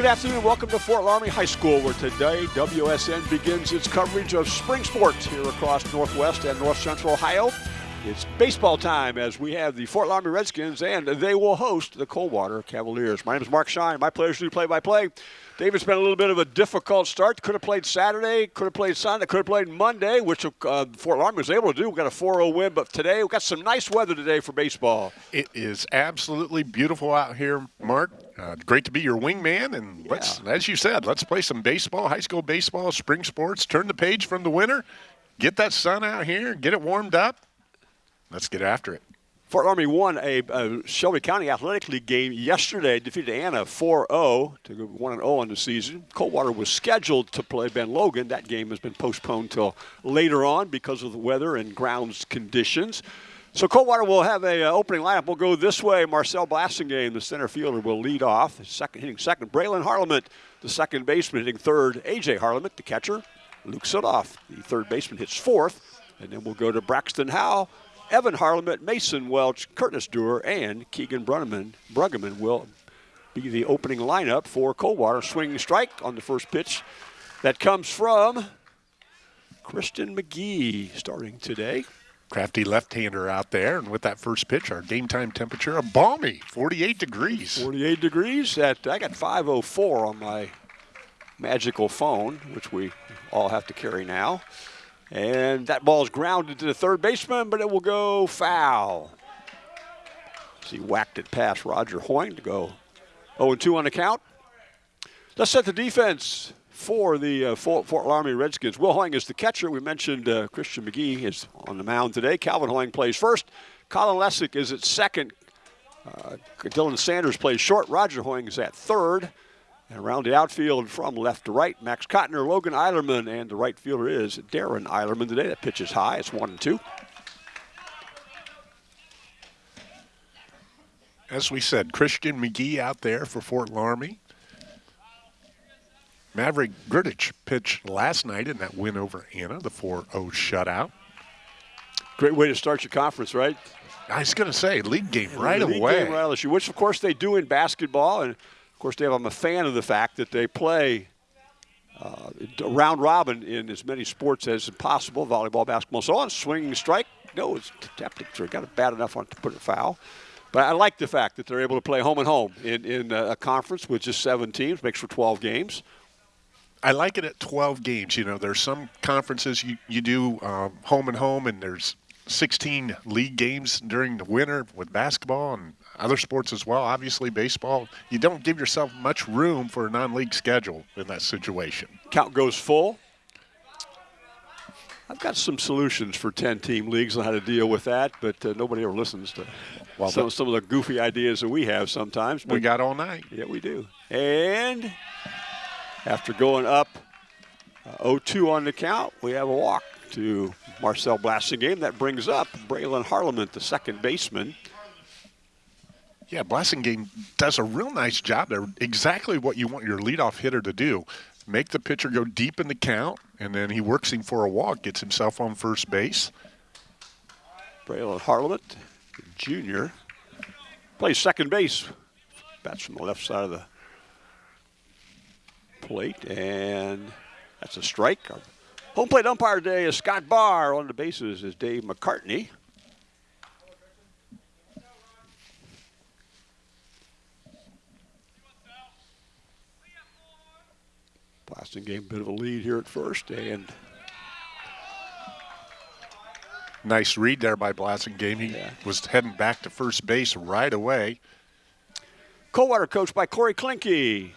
Good afternoon. Welcome to Fort Loramie High School, where today WSN begins its coverage of spring sports here across Northwest and North Central Ohio. It's baseball time as we have the Fort Loramie Redskins, and they will host the Coldwater Cavaliers. My name is Mark Shine. My pleasure to do play-by-play. David's been a little bit of a difficult start. Could have played Saturday, could have played Sunday, could have played Monday, which uh, Fort Loramie was able to do. We got a 4-0 win, but today we got some nice weather today for baseball. It is absolutely beautiful out here, Mark. Uh, great to be your wingman, and yeah. let's, as you said, let's play some baseball, high school baseball, spring sports. Turn the page from the winter, get that sun out here, get it warmed up. Let's get after it. Fort Loramie won a, a, Shelby County Athletic League game yesterday, defeated Anna 4-0 to go 1-0 on the season. Coldwater was scheduled to play Ben Logan. That game has been postponed till later on because of the weather and grounds conditions. So Coldwater will have a uh, opening lineup. We'll go this way. Marcel Blassingame, the center fielder, will lead off. Second hitting second. Braylon Harleman, the second baseman, hitting third. AJ Harleman, the catcher. Luke Sudoff, the third baseman, hits fourth. And then we'll go to Braxton Howe, Evan Harleman, Mason Welch, Curtis Dewar, and Keegan Bruggeman, Bruggeman will be the opening lineup for Coldwater. Swinging strike on the first pitch that comes from Christian McGee starting today. Crafty left-hander out there, and with that first pitch, our game time temperature a balmy 48 degrees. 48 degrees. At I got 504 on my magical phone, which we all have to carry now. And that ball is grounded to the third baseman, but it will go foul. As he whacked it past Roger Hoying to go 0-2 on the count. Let's set the defense for the uh, Fort, Fort Loramie Redskins. Will Hoying is the catcher. We mentioned uh, Christian McGee is on the mound today. Calvin Hoying plays first. Colin Lessick is at second. Uh, Dylan Sanders plays short. Roger Hoying is at third. And around the outfield from left to right, Max Cotner, Logan Eilerman, and the right fielder is Darren Eilerman today. That pitch is high. It's one and two. As we said, Christian McGee out there for Fort Loramie. Maverick Grudich pitched last night in that win over Anna, the 4-0 shutout. Great way to start your conference, right? I was going to say, league game right league away. Game right which, of course, they do in basketball. And of course, Dave, I'm a fan of the fact that they play uh, round robin in as many sports as possible volleyball, basketball, so on. Swinging strike. No, it's tapped it. Got it bad enough on to put it foul. But I like the fact that they're able to play home and home in, in a conference with just seven teams, makes for 12 games. I like it at 12 games. You know, there's some conferences you, you do um, home and home, and there's 16 league games during the winter with basketball and other sports as well, obviously baseball, you don't give yourself much room for a non-league schedule in that situation. Count goes full. I've got some solutions for 10-team leagues on how to deal with that, but uh, nobody ever listens to well, some, some of the goofy ideas that we have sometimes. we got all night. Yeah, we do. And after going up 0-2 uh, on the count, we have a walk to Marcel Blassingame. That brings up Braylon Harleman, the second baseman. Yeah, Blassingame does a real nice job there. Exactly what you want your leadoff hitter to do. Make the pitcher go deep in the count, and then he works him for a walk, gets himself on first base. Braylon Harleman, junior, plays second base. Bats from the left side of the plate, and that's a strike. Our home plate umpire today is Scott Barr. On the bases is Dave McCartney. Blassingame a bit of a lead here at first, and nice read there by Blassingame. He yeah. was heading back to first base right away. Coldwater coached by Corey Klinke.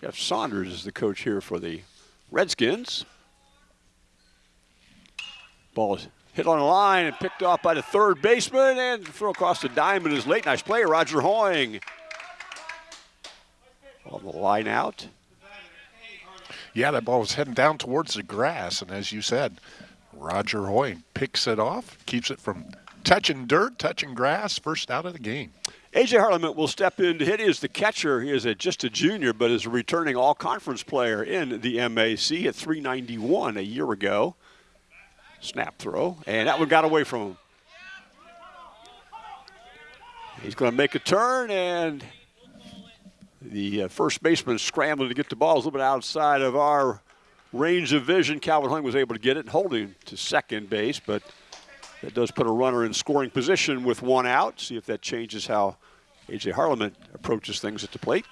Jeff Saunders is the coach here for the Redskins. Ball is hit on the line and picked off by the third baseman and throw across the diamond is late. Nice play, Roger Hoying. On the line out yeah, that ball was heading down towards the grass, and as you said, Roger Hoying picks it off, keeps it from touching dirt, touching grass, first out of the game. AJ Harleman will step in to hit. He is the catcher. He is a, just a junior, but is a returning all-conference player in the MAC at 391 a year ago. Snap throw, and that one got away from him. He's going to make a turn, and The uh, first baseman scrambling to get the ball is a little bit outside of our range of vision. Calvin Hoying was able to get it and holding to second base, but that does put a runner in scoring position with one out. See if that changes how A.J. Harleman approaches things at the plate.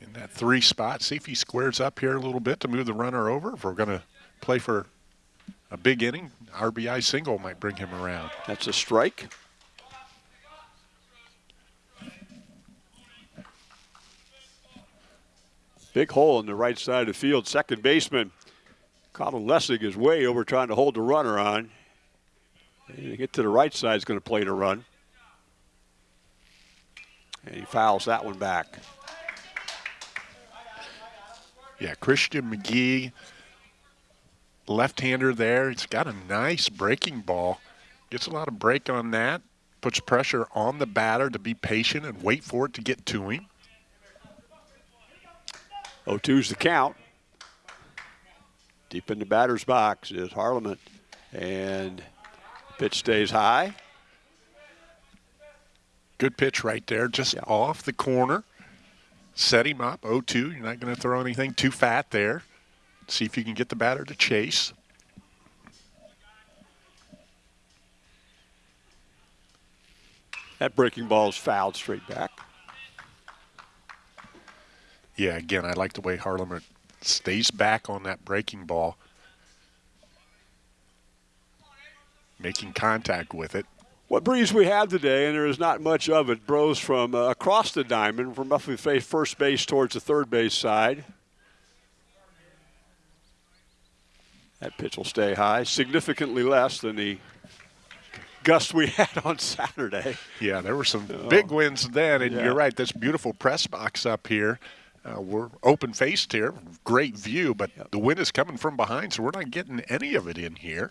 In that three spot, see if he squares up here a little bit to move the runner over. If we're going to play for a big inning, RBI single might bring him around. That's a strike. Big hole in the right side of the field. Second baseman Colin Lessig is way over trying to hold the runner on. And to get to the right side is going to play the run. And he fouls that one back. Yeah, Christian McGee, left-hander there. He's got a nice breaking ball. Gets a lot of break on that. Puts pressure on the batter to be patient and wait for it to get to him. 0-2's the count. Deep in the batter's box is Harleman. And pitch stays high. Good pitch right there, just yeah. off the corner. Set him up, 0-2. You're not going to throw anything too fat there. See if you can get the batter to chase. That breaking ball is fouled straight back. Yeah, again, I like the way Harleman stays back on that breaking ball, making contact with it. What breeze we have today, and there is not much of it, blows from uh, across the diamond from roughly first base towards the third base side. That pitch will stay high, significantly less than the gust we had on Saturday. Yeah, there were some oh. big winds then, and yeah. you're right. This beautiful press box up here uh, we're open faced here, great view, but yep. the wind is coming from behind, so we're not getting any of it in here.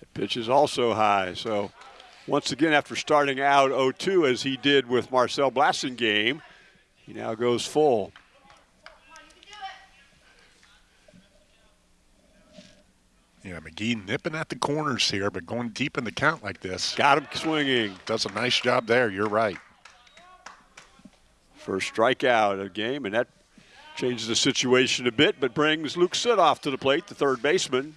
The pitch is also high, so once again, after starting out 0-2 as he did with Marcel Blassingame, he now goes full. Yeah, McGee nipping at the corners here, but going deep in the count like this. Got him swinging. Does a nice job there. You're right. First strikeout of the game, and that changes the situation a bit, but brings Luke Sudoff to the plate, the third baseman.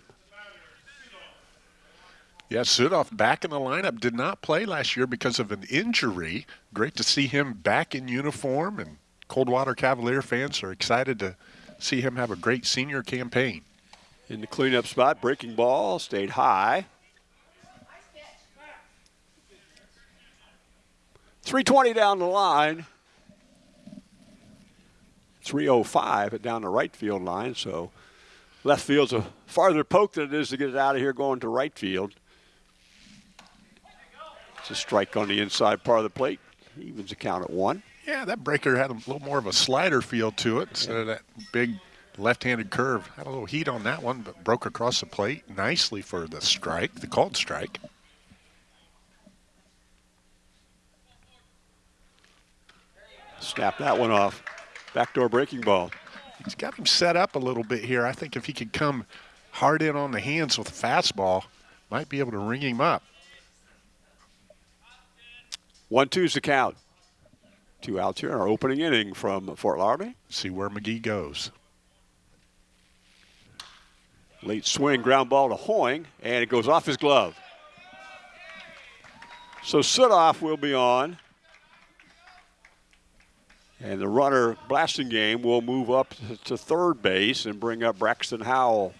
Yeah, Sudoff back in the lineup. Did not play last year because of an injury. Great to see him back in uniform, and Coldwater Cavalier fans are excited to see him have a great senior campaign. In the cleanup spot, breaking ball stayed high. 320 down the line. 305 down the right field line. So left field's a farther poke than it is to get it out of here going to right field. It's a strike on the inside part of the plate. Evens the count at one. Yeah, that breaker had a little more of a slider feel to it instead of that big left-handed curve. Had a little heat on that one, but broke across the plate nicely for the strike, the called strike. Snap that one off. Backdoor breaking ball. He's got him set up a little bit here. I think if he could come hard in on the hands with a fastball, might be able to ring him up. One two's the count. Two outs here in our opening inning from Fort Loramie. See where McGee goes. Late swing, ground ball to Hoying, and it goes off his glove. So Sudoff will be on. And the runner Blassingame will move up to third base and bring up Braxton Howell.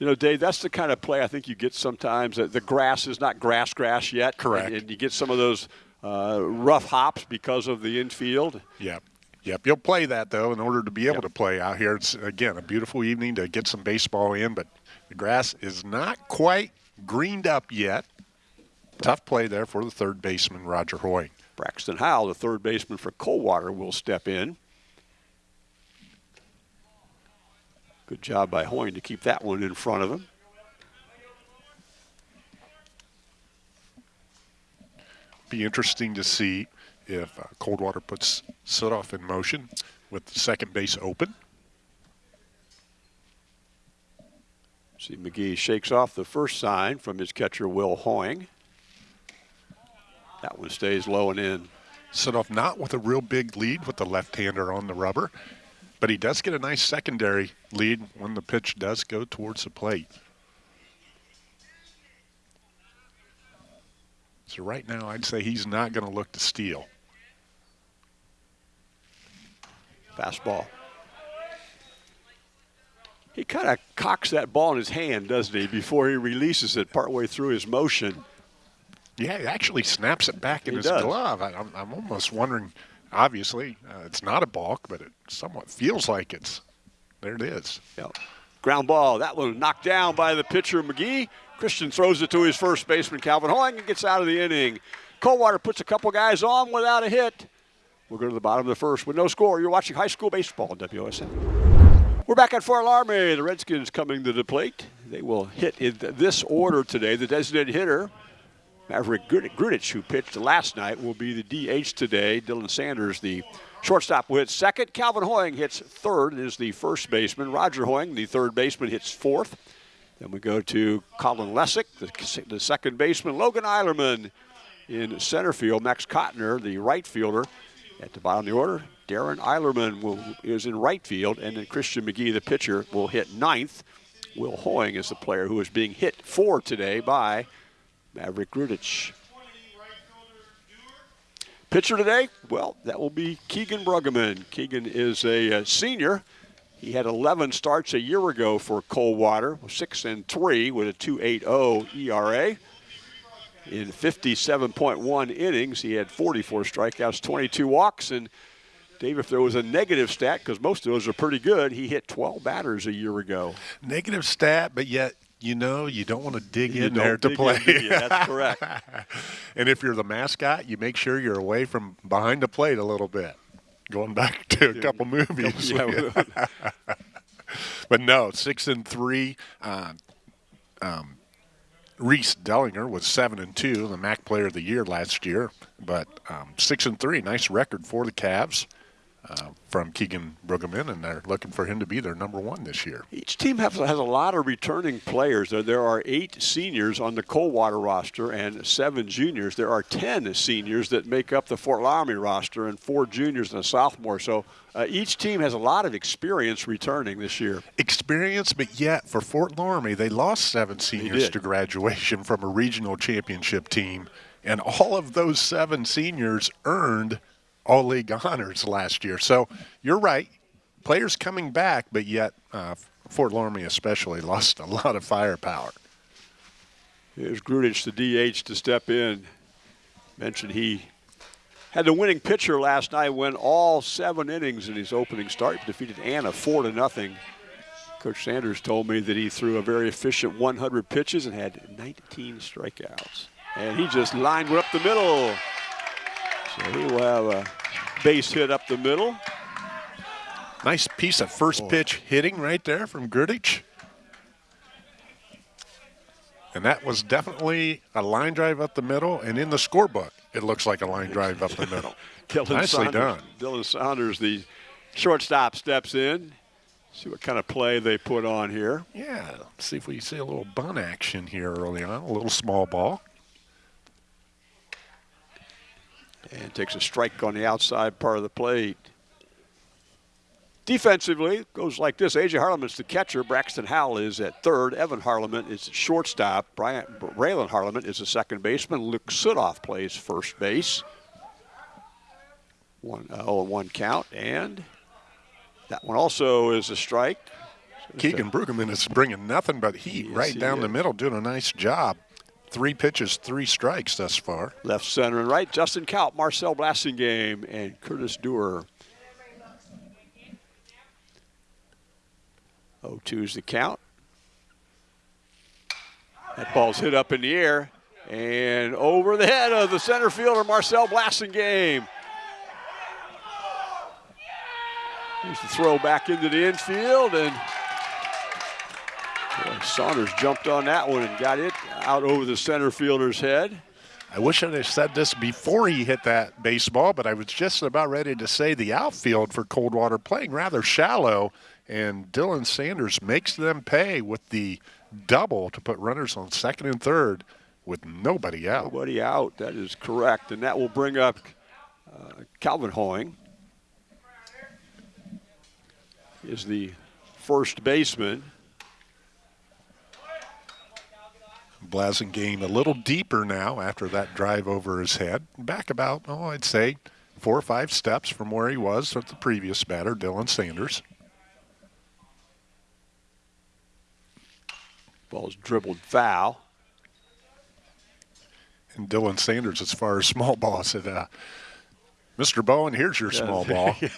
You know, Dave, that's the kind of play I think you get sometimes. The grass is not grass grass yet. Correct. And, and you get some of those uh, rough hops because of the infield. Yep. Yep, you'll play that though in order to be able yep. to play out here. It's again a beautiful evening to get some baseball in, but the grass is not quite greened up yet. Tough play there for the third baseman Roger Hoy. Braxton Howell, the third baseman for Coldwater, will step in. Good job by Hoying to keep that one in front of him. Be interesting to see if uh, Coldwater puts Sudoff in motion with the second base open. See McGee shakes off the first sign from his catcher Will Hoying. That one stays low and in. Sudoff not with a real big lead with the left-hander on the rubber, but he does get a nice secondary lead when the pitch does go towards the plate. So right now, I'd say he's not going to look to steal. Fastball. He kind of cocks that ball in his hand, doesn't he, before he releases it partway through his motion. Yeah, he actually snaps it back in He his does. glove. I, I'm, I'm almost wondering, obviously, uh, it's not a balk, but it somewhat feels like it's. There it is. Yep. Ground ball. That one knocked down by the pitcher McGee. Christian throws it to his first baseman Calvin Hoying and gets out of the inning. Coldwater puts a couple guys on without a hit. We'll go to the bottom of the first with no score. You're watching high school baseball on WSN. We're back at Fort Loramie. The Redskins coming to the plate. They will hit in this order today. The designated hitter, Maverick Grudich, who pitched last night, will be the DH today. Dylan Sanders, the shortstop, will hit second. Calvin Hoying hits third, is the first baseman. Roger Hoying, the third baseman, hits fourth. Then we go to Colin Lessick, the, the second baseman. Logan Eilerman in center field. Max Kottner, the right fielder. At the bottom of the order, Darren Eilerman will, is in right field, and then Christian McGee, the pitcher, will hit ninth. Will Hoying is the player who is being hit for today by Maverick Grudich. Pitcher today, well, that will be Keegan Bruggeman. Keegan is a uh, senior. He had 11 starts a year ago for Coldwater, six and three with a 2.80 ERA. In 57.1 innings, he had 44 strikeouts, 22 walks, and Dave, if there was a negative stat, because most of those are pretty good, he hit 12 batters a year ago. Negative stat, but yet you know you don't want to dig You in there to play. in? That's correct. and if you're the mascot, you make sure you're away from behind the plate a little bit. Going back to a couple movies. Yeah, but no, six and three. Uh, um, Reese Dellinger was seven and two, the MAC Player of the Year last year. But um, six and three, nice record for the Cavs uh, from Keegan Bruggeman, and they're looking for him to be their number one this year. Each team has, has a lot of returning players. There, there are eight seniors on the Coldwater roster and seven juniors. There are 10 seniors that make up the Fort Loramie roster and four juniors and a sophomore. So uh, each team has a lot of experience returning this year. Experience, but yet for Fort Loramie, they lost seven seniors to graduation from a regional championship team, and all of those seven seniors earned all league honors last year. So you're right, players coming back, but yet uh, Fort Loramie especially lost a lot of firepower. Here's Grudich, the DH, to step in. Mentioned he had the winning pitcher last night, went all seven innings in his opening start, defeated Anna four to nothing. Coach Sanders told me that he threw a very efficient 100 pitches and had 19 strikeouts. And he just lined up the middle. So he will have a base hit up the middle. Nice piece of first pitch hitting right there from Grudich. And that was definitely a line drive up the middle, and in the scorebook, it looks like a line drive up the middle. Dylan Nicely Saunders, done. Dylan Saunders, the shortstop, steps in. See what kind of play they put on here. Yeah, see if we see a little bun action here early on, a little small ball. And takes a strike on the outside part of the plate. Defensively, goes like this. A.J. Harleman's the catcher. Braxton Howell is at third. Evan Harleman is shortstop. Brian Raylan Harleman is the second baseman. Luke Sudoff plays first base. One uh, oh, one count, and that one also is a strike. Keegan Bruggeman is bringing nothing but heat Yes, right he down the middle, doing a nice job. Three pitches, three strikes thus far. Left, center, and right. Justin Kaut, Marcel Blassingame, and Curtis Dewar. 0-2 is the count. That ball's hit up in the air and over the head of the center fielder, Marcel Blassingame. Here's the throw back into the infield, and boy, Saunders jumped on that one and got it out over the center fielder's head. I wish I'd have said this before he hit that baseball, but I was just about ready to say the outfield for Coldwater playing rather shallow, and Dylan Sanders makes them pay with the double to put runners on second and third with nobody out. Nobody out. That is correct. And that will bring up uh, Calvin Hoying. Is the first baseman. Blassingame a little deeper now after that drive over his head. Back about, oh, I'd say four or five steps from where he was with the previous batter, Dylan Sanders. Ball's dribbled foul. And Dylan Sanders, as far as small ball, said, uh, Mr. Bowen, here's your small ball. yeah.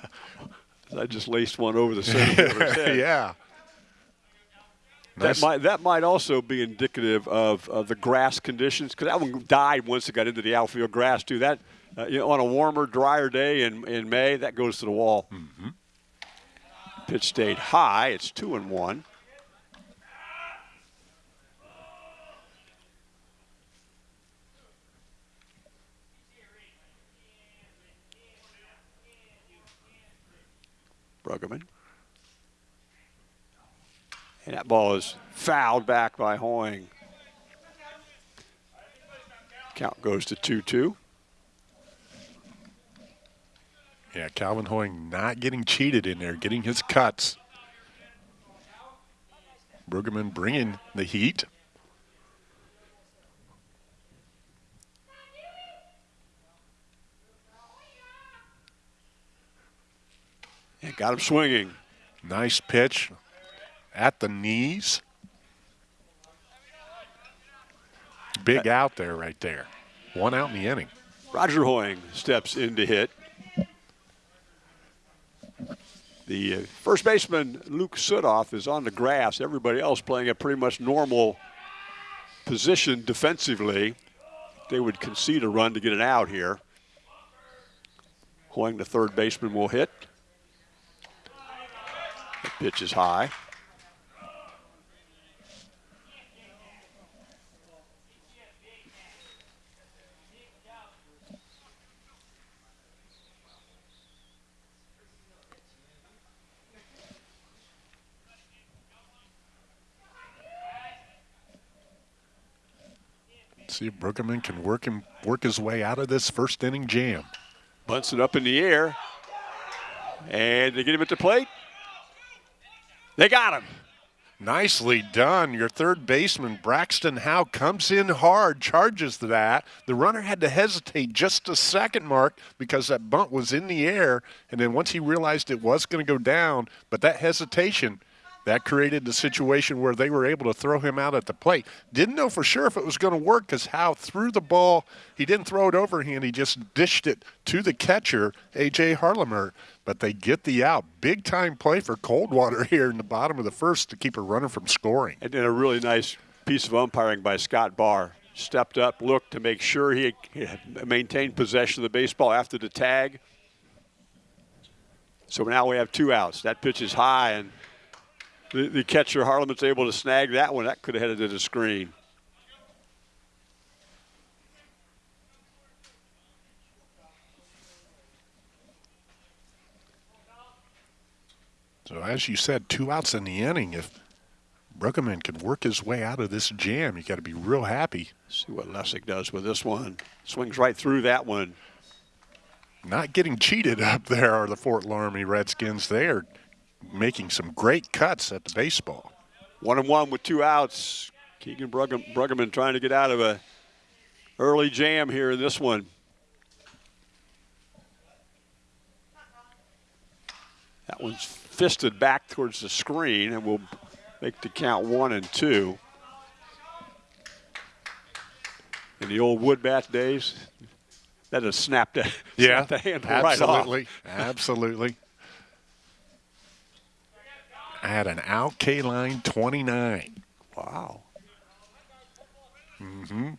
I just laced one over the center yeah. Nice. That might that might also be indicative of, of the grass conditions because that one died once it got into the outfield grass too. That uh, you know, on a warmer, drier day in, in May, that goes to the wall. Mm-hmm. Pitch stayed high. It's two and one. Bruggeman. And that ball is fouled back by Hoying. Count goes to 2 2. Yeah, Calvin Hoying not getting cheated in there, getting his cuts. Bruggeman bringing the heat. And got him swinging. Nice pitch at the knees. Big out there right there. One out in the inning. Roger Hoying steps in to hit. The first baseman, Luke Sudoff, is on the grass. Everybody else playing a pretty much normal position defensively. They would concede a run to get an out here. Hoying, the third baseman, will hit. The pitch is high. See if Bruggeman can work him work his way out of this first inning jam. Bunts it up in the air. And they get him at the plate. They got him. Nicely done. Your third baseman, Braxton Howe, comes in hard, charges that. The runner had to hesitate just a second, Mark, because that bunt was in the air. And then once he realized it was going to go down, but that hesitation – that created the situation where they were able to throw him out at the plate. Didn't know for sure if it was going to work because Howe threw the ball. He didn't throw it overhand. He just dished it to the catcher, A.J. Harlemer. But they get the out. Big time play for Coldwater here in the bottom of the first to keep a runner from scoring. And then a really nice piece of umpiring by Scott Barr. Stepped up, looked to make sure he maintained possession of the baseball after the tag. So now we have two outs. That pitch is high, and the, the catcher Harleman's able to snag that one. That could have headed to the screen. So as you said, two outs in the inning. If Bruggeman can work his way out of this jam, you got to be real happy. See what Lessig does with this one. Swings right through that one. Not getting cheated up there are the Fort Loramie Redskins. They are making some great cuts at the baseball. One and one with two outs. Keegan Bruggeman trying to get out of a early jam here in this one. That one's fisted back towards the screen and will make the count one and two. In the old wood bat days, that has snapped, a, yeah, snapped the handle absolutely, right off. Absolutely. I had an out K line 29. Wow. Mm-hmm.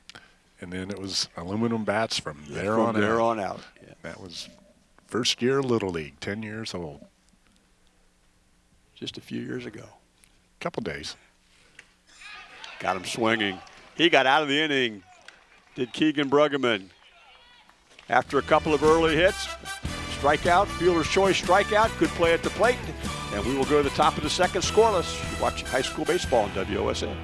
And then it was aluminum bats from there from on there out. on out. Yeah. That was first year Little League, 10 years old. Just a few years ago. Couple days. Got him swinging. He got out of the inning. Did Keegan Bruggeman. After a couple of early hits, strikeout, fielder's choice strikeout, good play at the plate. And we will go to the top of the second scoreless. You're watching high school baseball on WOSN.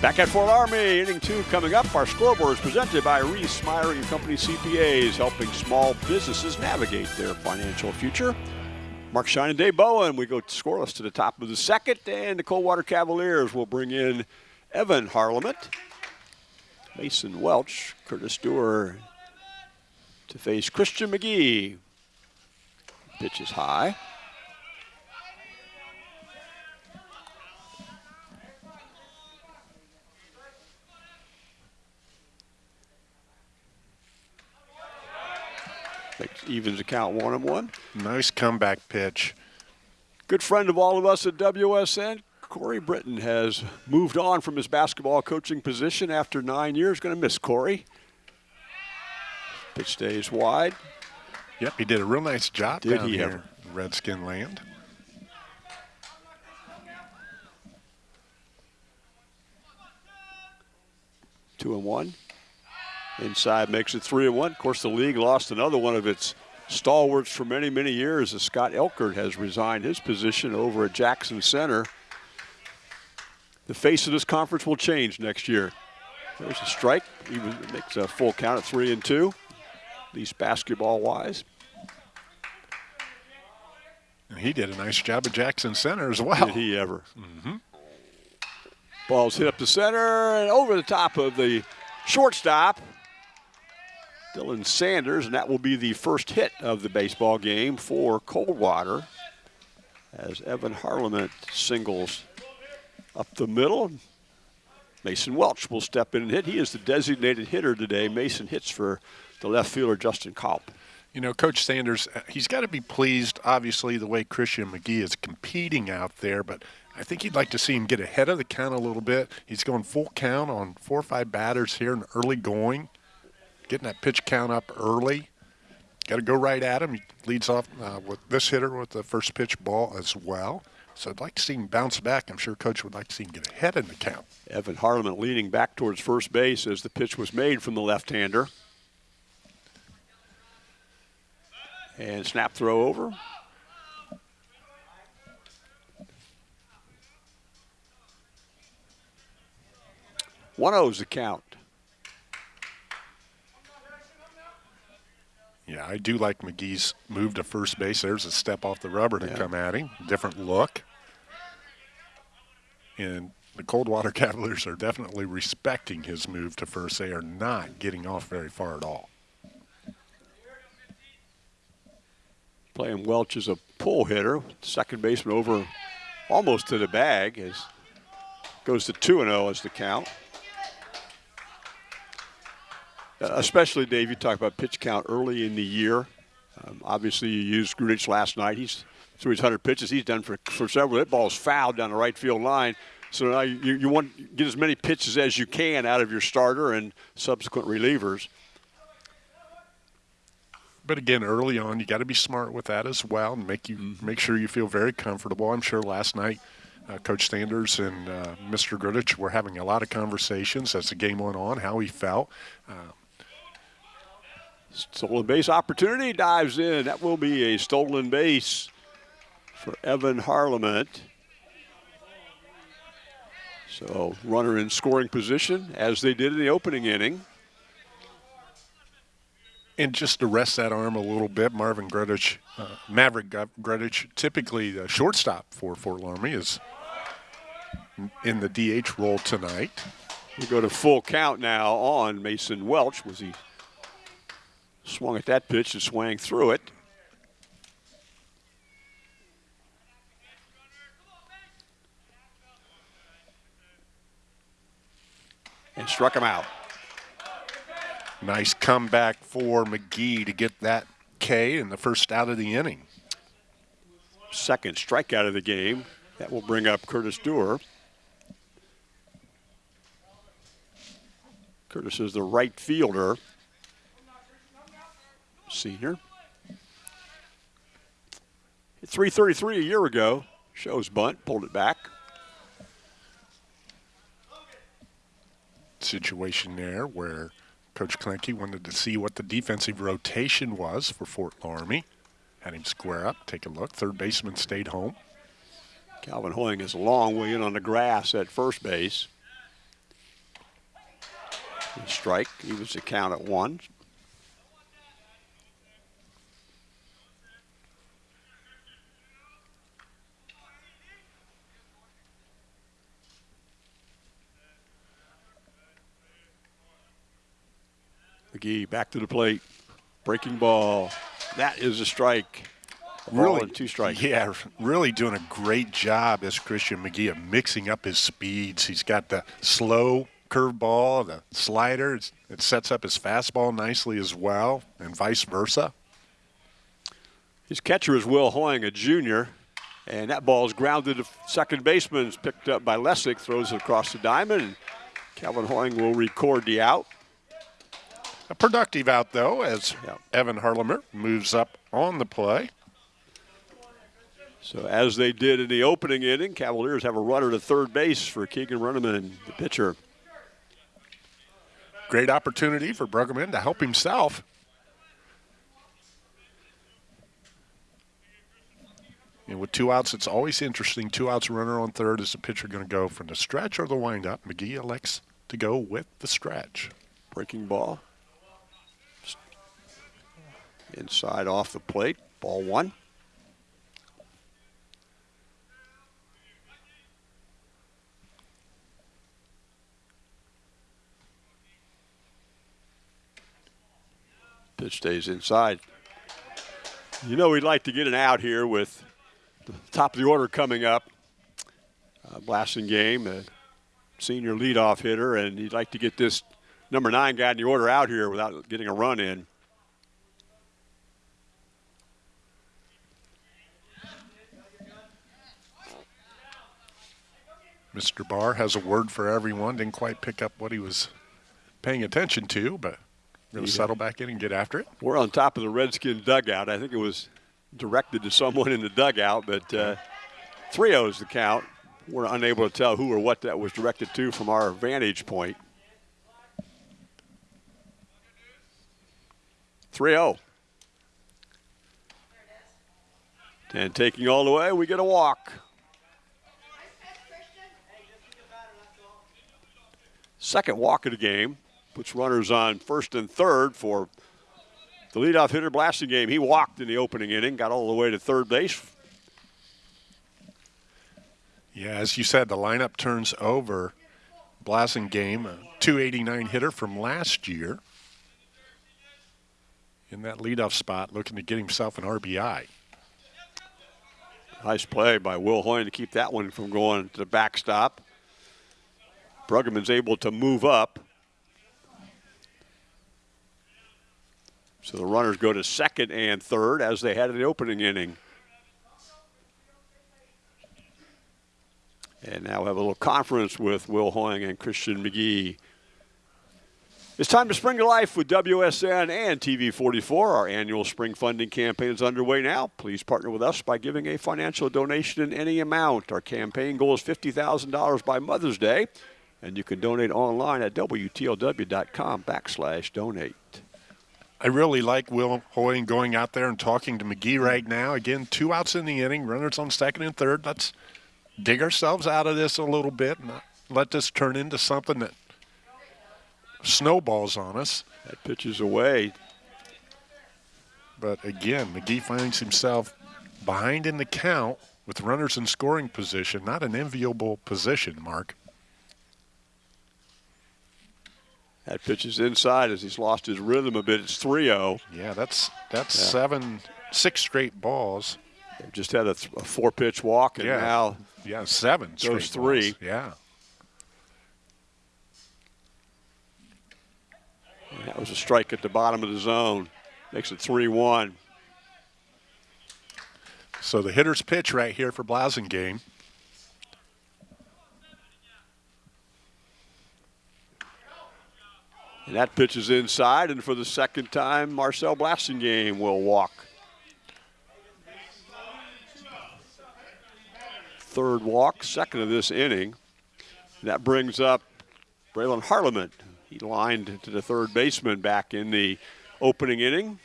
Back at Fort Loramie, inning two coming up. Our scoreboard is presented by Reese Meyer and Company CPAs, helping small businesses navigate their financial future. Mark Shine and Dave Bowen, we go scoreless to the top of the second, and the Coldwater Cavaliers will bring in Evan Harleman, Mason Welch, Curtis Dewar to face Christian McGee. Pitch is high. evens the count one and one. Nice comeback pitch. Good friend of all of us at WSN, Corey Britton has moved on from his basketball coaching position after nine years. Going to miss Corey. Pitch stays wide. Yep, he did a real nice job did down he here ever? Redskin land. Two and one. Inside makes it three and one. Of course, the league lost another one of its stalwarts for many, many years as Scott Elkert has resigned his position over at Jackson Center. The face of this conference will change next year. There's a strike. He makes a full count at three and two, at least basketball wise. And he did a nice job at Jackson Center as well. Did he ever? Mm-hmm. Ball's hit up the center and over the top of the shortstop. Dylan Sanders, and that will be the first hit of the baseball game for Coldwater as Evan Harleman singles up the middle. Mason Welch will step in and hit. He is the designated hitter today. Mason hits for the left fielder, Justin Kalp. You know, Coach Sanders, uh, he's got to be pleased, obviously, the way Christian McGee is competing out there, but I think he'd like to see him get ahead of the count a little bit. He's going full count on four or five batters here in early going getting that pitch count up early. Got to go right at him. He leads off uh, with this hitter with the first pitch ball as well. So I'd like to see him bounce back. I'm sure Coach would like to see him get ahead in the count. Evan Harleman leaning back towards first base as the pitch was made from the left-hander. And snap throw over. One oh O's the count. Yeah, I do like McGee's move to first base. There's a step off the rubber to yeah. come at him. Different look. And the Coldwater Cavaliers are definitely respecting his move to first. They are not getting off very far at all. Playing Welch is a pull hitter. Second baseman over almost to the bag as goes to 2 0 as the count. Uh, especially, Dave, you talk about pitch count early in the year. Um, obviously, you used Grudich last night. He's through his 100 pitches. He's done for, for several. That ball's fouled down the right field line. So now you, you want get as many pitches as you can out of your starter and subsequent relievers. But again, early on, you got to be smart with that as well, and make you mm-hmm. make sure you feel very comfortable. I'm sure last night, uh, Coach Sanders and uh, Mr. Grudich were having a lot of conversations as the game went on, how he felt. Uh, Stolen base opportunity dives in. That will be a stolen base for Evan Harleman. So runner in scoring position as they did in the opening inning. And just to rest that arm a little bit, Marvin Grudich, uh, Maverick Grudich, typically the shortstop for Fort Loramie, is in the DH role tonight. We go to full count now on Mason Welch. Was he Swung at that pitch and swang through it. And struck him out. Nice comeback for McGee to get that K in the first out of the inning. Second strikeout of the game. That will bring up Curtis Dewar. Curtis is the right fielder senior. 333 a year ago. Shows bunt, pulled it back. Situation there where Coach Klenke wanted to see what the defensive rotation was for Fort Loramie. Had him square up, take a look. Third baseman stayed home. Calvin Hoying is a long way in on the grass at first base. Strike, evens the count at one. McGee back to the plate. Breaking ball. That is a strike. A really two strikes. Yeah, really doing a great job as Christian McGee of mixing up his speeds. He's got the slow curveball, the slider. It sets up his fastball nicely as well, and vice versa. His catcher is Will Hoying, a junior, and that ball is grounded to second baseman. It's picked up by Lessick, throws it across the diamond. Calvin Hoying will record the out. A productive out, though, as Yeah. Evan Harlemer moves up on the play. So as they did in the opening inning, Cavaliers have a runner to third base for Keegan Bruggeman, the pitcher. Great opportunity for Bruggeman to help himself. And with two outs, it's always interesting. Two outs, runner on third. Is the pitcher going to go from the stretch or the windup? McGee elects to go with the stretch. Breaking ball. Inside off the plate. Ball one. Pitch stays inside. You know we'd like to get an out here with the top of the order coming up. Uh, Blassingame, a senior leadoff hitter, and you'd like to get this number nine guy in the order out here without getting a run in. Mr. Barr has a word for everyone. Didn't quite pick up what he was paying attention to, but going to settle back in and get after it. We're on top of the Redskin dugout. I think it was directed to someone in the dugout, but uh, 3 0 is the count. We're unable to tell who or what that was directed to from our vantage point. 3 0. And taking all the way, we get a walk. Second walk of the game puts runners on first and third for the leadoff hitter Blassingame. He walked in the opening inning, got all the way to third base. Yeah, as you said, the lineup turns over. Blassingame, a 289 hitter from last year. In that leadoff spot, looking to get himself an RBI. Nice play by Will Hoying to keep that one from going to the backstop. Bruggeman's able to move up. So the runners go to second and third as they had in the opening inning. And now we have a little conference with Will Hoying and Christian McGee. It's time to spring to life with WSN and TV44. Our annual spring funding campaign is underway now. Please partner with us by giving a financial donation in any amount. Our campaign goal is $50,000 by Mother's Day, and you can donate online at WTLW.com backslash donate. I really like Will Hoying going out there and talking to McGee right now. Again, two outs in the inning, runners on second and third. Let's dig ourselves out of this a little bit and let this turn into something that snowballs on us. That pitch is away. But again, McGee finds himself behind in the count with runners in scoring position. Not an enviable position, Mark. That pitch is inside as he's lost his rhythm a bit. It's 3 0. Yeah, that's that's Yeah. seven, six straight balls. They've just had a, th- a four pitch walk, and Yeah. now Yeah, seven. Those three. balls. Yeah. that was a strike at the bottom of the zone. Makes it 3 1. So the hitter's pitch right here for Blassingame. And that pitch is inside, and for the second time, Marcel Blassingame will walk. Third walk, second of this inning. That brings up Braylon Harleman. He lined to the third baseman back in the opening inning.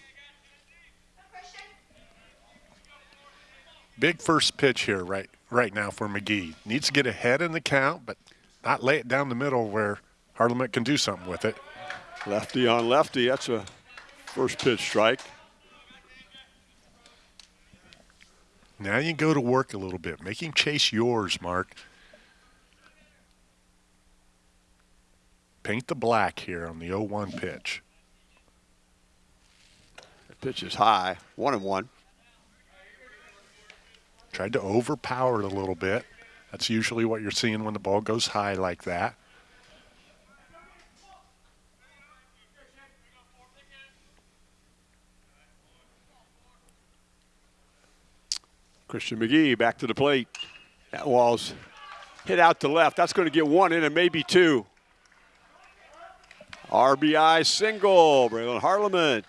Big first pitch here right right now for McGee. Needs to get ahead in the count, but not lay it down the middle where Harleman can do something with it. Lefty on lefty. That's a first pitch strike. Now you go to work a little bit. Make him chase yours, Mark. Paint the black here on the 0-1 pitch. The pitch is high. One and one. Tried to overpower it a little bit. That's usually what you're seeing when the ball goes high like that. Christian McGee back to the plate. That wall's hit out to left. That's going to get one in and maybe two. RBI single, Braylon Harleman.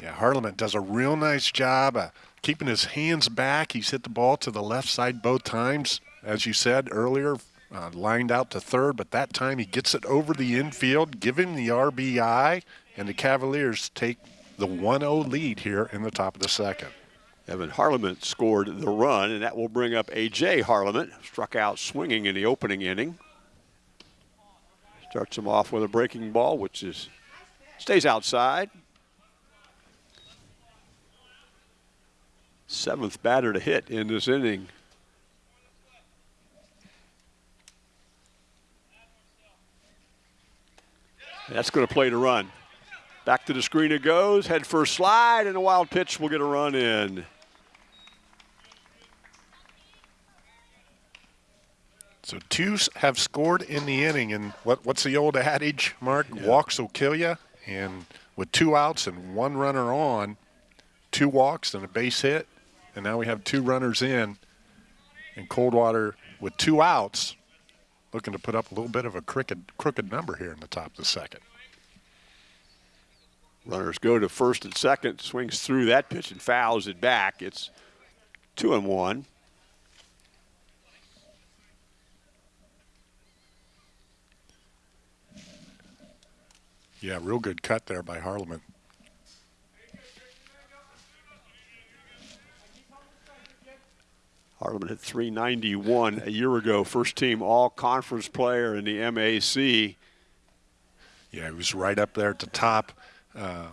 Yeah, Harleman does a real nice job of keeping his hands back. He's hit the ball to the left side both times, as you said earlier, uh, lined out to third, but that time he gets it over the infield, him the RBI, and the Cavaliers take the 1-0 lead here in the top of the second. Evan Harleman scored the run, and that will bring up A.J. Harleman. Struck out swinging in the opening inning. Starts him off with a breaking ball, which is stays outside. Seventh batter to hit in this inning. That's going to play to run. Back to the screen it goes. Head first slide, and a wild pitch will get a run in. So two have scored in the inning, and what, what's the old adage, Mark? Yeah. Walks will kill you. And with two outs and one runner on, two walks and a base hit, and now we have two runners in. And Coldwater with two outs, looking to put up a little bit of a crooked, crooked number here in the top of the second. Runners go to first and second, swings through that pitch and fouls it back. It's two and one. Yeah, real good cut there by Harleman. Harleman hit 391 a year ago. First team all conference player in the MAC. Yeah, he was right up there at the top uh,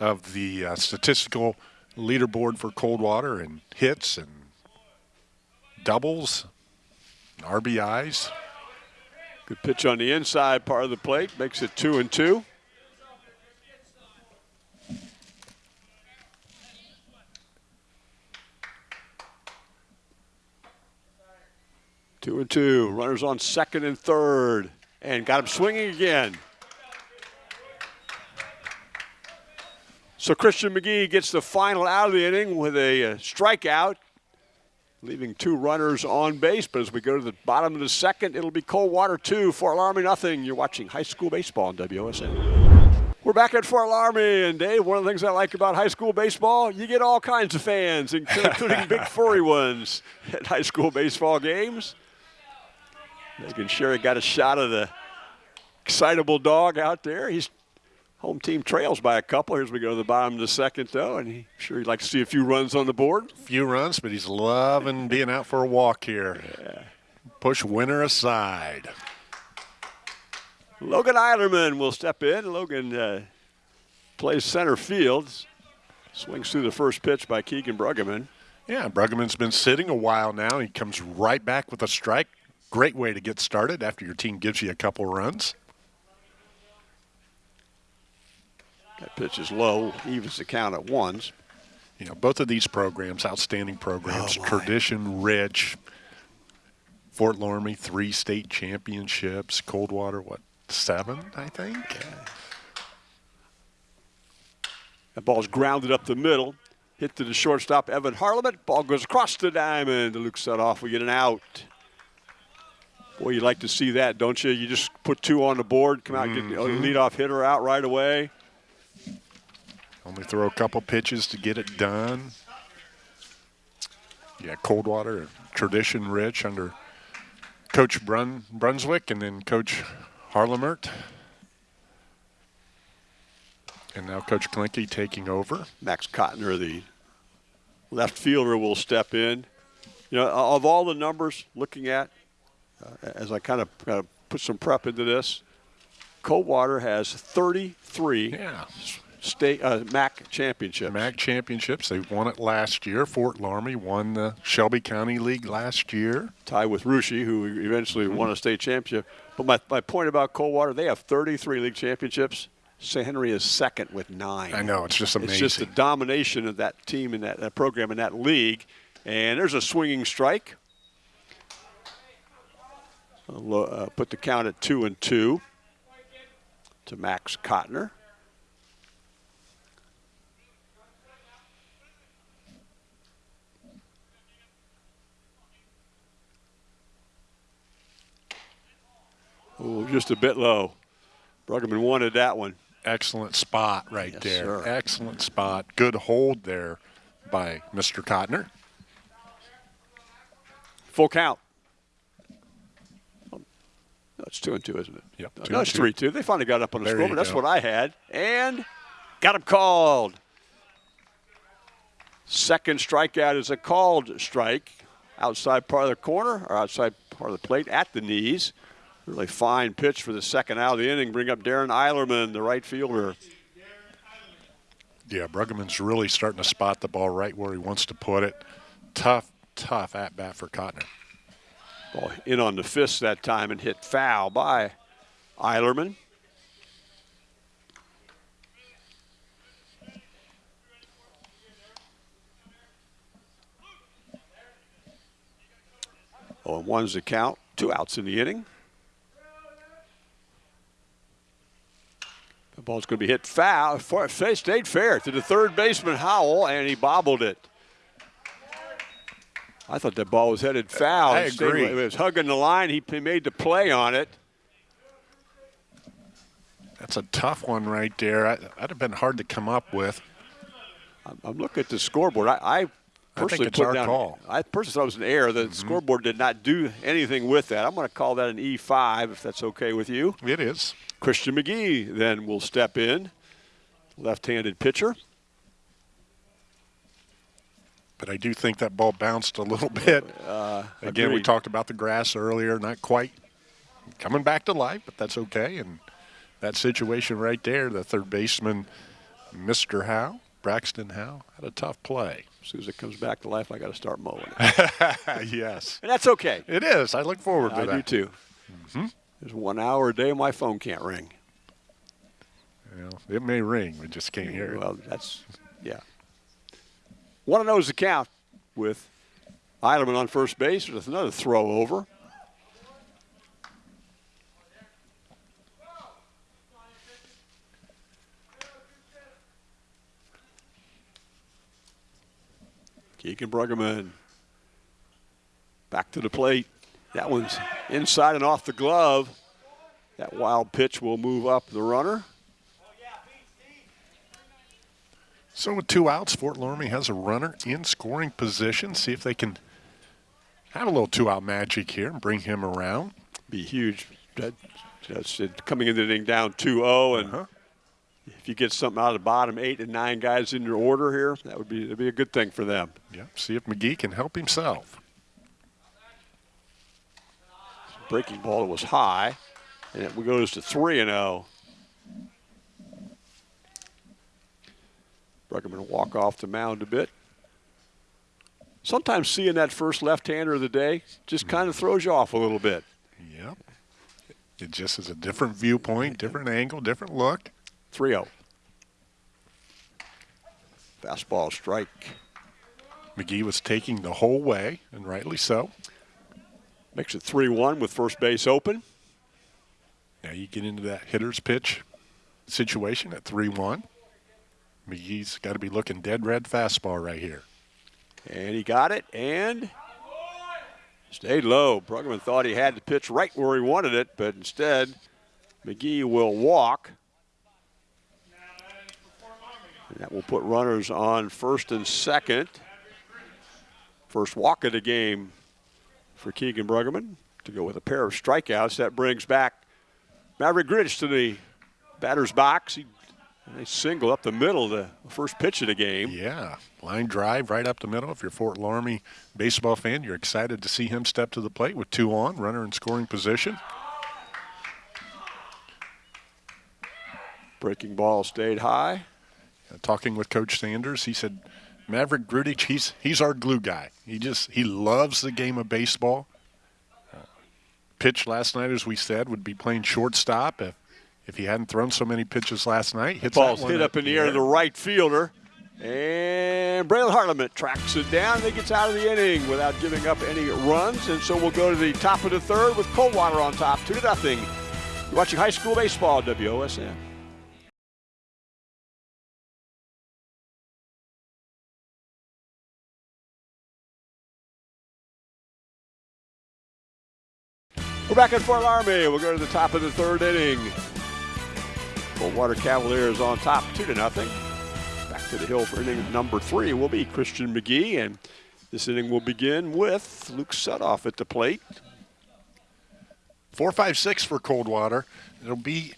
of the uh, statistical leaderboard for Coldwater and hits and doubles, and RBIs. Good pitch on the inside part of the plate, makes it two and two. Two and two. Runners on second and third. And got him swinging again. So Christian McGee gets the final out of the inning with a uh, strikeout leaving two runners on base. But as we go to the bottom of the second, it'll be Coldwater 2, Fort Loramie nothing. You're watching high school baseball on WOSN. We're back at Fort Loramie, and Dave, one of the things I like about high school baseball, you get all kinds of fans, including big furry ones at high school baseball games. Megan Sherry got a shot of the excitable dog out there. He's Home team trails by a couple as we go to the bottom of the second, though, and he sure he'd like to see a few runs on the board. A few runs, but he's loving being out for a walk here. Yeah. Push winner aside. Logan Eilerman will step in. Logan uh, plays center field. Swings through the first pitch by Keegan Bruggeman. Yeah, Bruggeman's been sitting a while now. He comes right back with a strike. Great way to get started after your team gives you a couple runs. That pitch is low, evens the count at ones. You know, both of these programs, outstanding programs, oh tradition rich. Fort Loramie, three state championships. Coldwater, what, seven, I think? Yeah. That ball's grounded up the middle. Hit to the shortstop, Evan Harleman. Ball goes across the diamond. Luke Sudoff. We get an out. Boy, you'd like to see that, don't you? You just put two on the board, come out, mm -hmm. get the mm-hmm. leadoff hitter out right away. Only throw a couple pitches to get it done. Yeah, Coldwater, tradition rich under Coach Brun Brunswick and then Coach Harlemert. And now Coach Klinke taking over. Max Cotner, the left fielder, will step in. You know, of all the numbers looking at, uh, as I kind of, kind of put some prep into this, Coldwater has 33 Yeah. State uh, MAC championships. MAC championships. They won it last year. Fort Loramie won the Shelby County League last year. Tied with Russia, who eventually won a state championship. But my, my point about Coldwater, they have 33 league championships. St. Henry is second with nine. I know it's just amazing. It's just the domination of that team in that, that program in that league. And there's a swinging strike. Uh, put the count at two and two to Max Cotner. Oh, just a bit low. Bruggeman wanted that one. Excellent spot right yes, there. Sir. Excellent spot. Good hold there by Mr. Cotner. Full count. No, it's two and two, isn't it? Yep. Two no it's two. three two. They finally got up on the There score, you but that's what I had. And got him called. Second strikeout is a called strike. Outside part of the corner or outside part of the plate at the knees. Really fine pitch for the second out of the inning. Bring up Darren Eilerman, the right fielder. Yeah, Bruggeman's really starting to spot the ball right where he wants to put it. Tough, tough at bat for Cotner. Ball in on the fist that time and hit foul by Eilerman. Oh, and one's the count. Two outs in the inning. The ball's going to be hit foul. For- Stayed fair to the third baseman Howell, and he bobbled it. I thought that ball was headed foul. I It agree. It was hugging the line. He made the play on it. That's a tough one right there. I, that'd have been hard to come up with. I'm, I'm looking at the scoreboard. I, I personally put down. call. I personally thought it was an error. The mm-hmm. scoreboard did not do anything with that. I'm going to call that an E5 if that's okay with you. It is. Christian McGee then will step in, left-handed pitcher. But I do think that ball bounced a little bit. Uh, Again, we talked about the grass earlier, not quite coming back to life, but that's okay. And that situation right there, the third baseman, Mr. Howe, Braxton Howe, had a tough play. As soon as it comes back to life, I got to start mowing it, yes, and that's okay. it is. I look forward to I that. do too. Mm-hmm. There's one hour a day my phone can't ring. Know, it may ring, we just can't hear it. Well, that's yeah. One of those is the count with Eilerman on first base with another throw over. Keegan Bruggeman back to the plate. That one's inside and off the glove. That wild pitch will move up the runner. So with two outs, Fort Loramie has a runner in scoring position. See if they can have a little two-out magic here and bring him around. be huge. That, that's it. coming into the inning down 2-0, and Uh-huh. If you get something out of the bottom eight and nine guys in your order here, that would be that'd be a good thing for them. Yeah, see if McGee can help himself. Breaking ball was high, and it goes to three and oh. zero. Bruggeman will walk off the mound a bit. Sometimes seeing that first left-hander of the day just mm-hmm. kind of throws you off a little bit. Yep. It just is a different viewpoint, different angle, different look. 3 0. Fastball strike. McGee was taking the whole way, and rightly so. Makes it 3 1 with first base open. Now you get into that hitter's pitch situation at 3 1. McGee's got to be looking dead red fastball right here. And he got it and stayed low. Bruggeman thought he had the pitch right where he wanted it, but instead, McGee will walk. And that will put runners on first and second. First walk of the game for Keegan Bruggeman to go with a pair of strikeouts. That brings back Maverick Grudich to the batter's box. He, they single up the middle, the first pitch of the game. Yeah, line drive right up the middle. If you're a Fort Loramie baseball fan, you're excited to see him step to the plate with two on, runner in scoring position. Breaking ball stayed high. Talking with Coach Sanders, he said Maverick Grudich, he's he's our glue guy. He just he loves the game of baseball. Uh, pitch last night, as we said, would be playing shortstop if if he hadn't thrown so many pitches last night. Hits Ball's hit up in the air to the right fielder. And Braylon Harleman tracks it down and he gets out of the inning without giving up any runs. And so we'll go to the top of the third with Coldwater on top, 2 to nothing. You're watching high school baseball, WOSN. We're back at Fort Loramie. We'll go to the top of the third inning. Coldwater Cavaliers on top, two to nothing. Back to the hill for inning number three will be Christian McGee, and this inning will begin with Luke Sudoff at the plate. Four, five, six for Coldwater. It'll be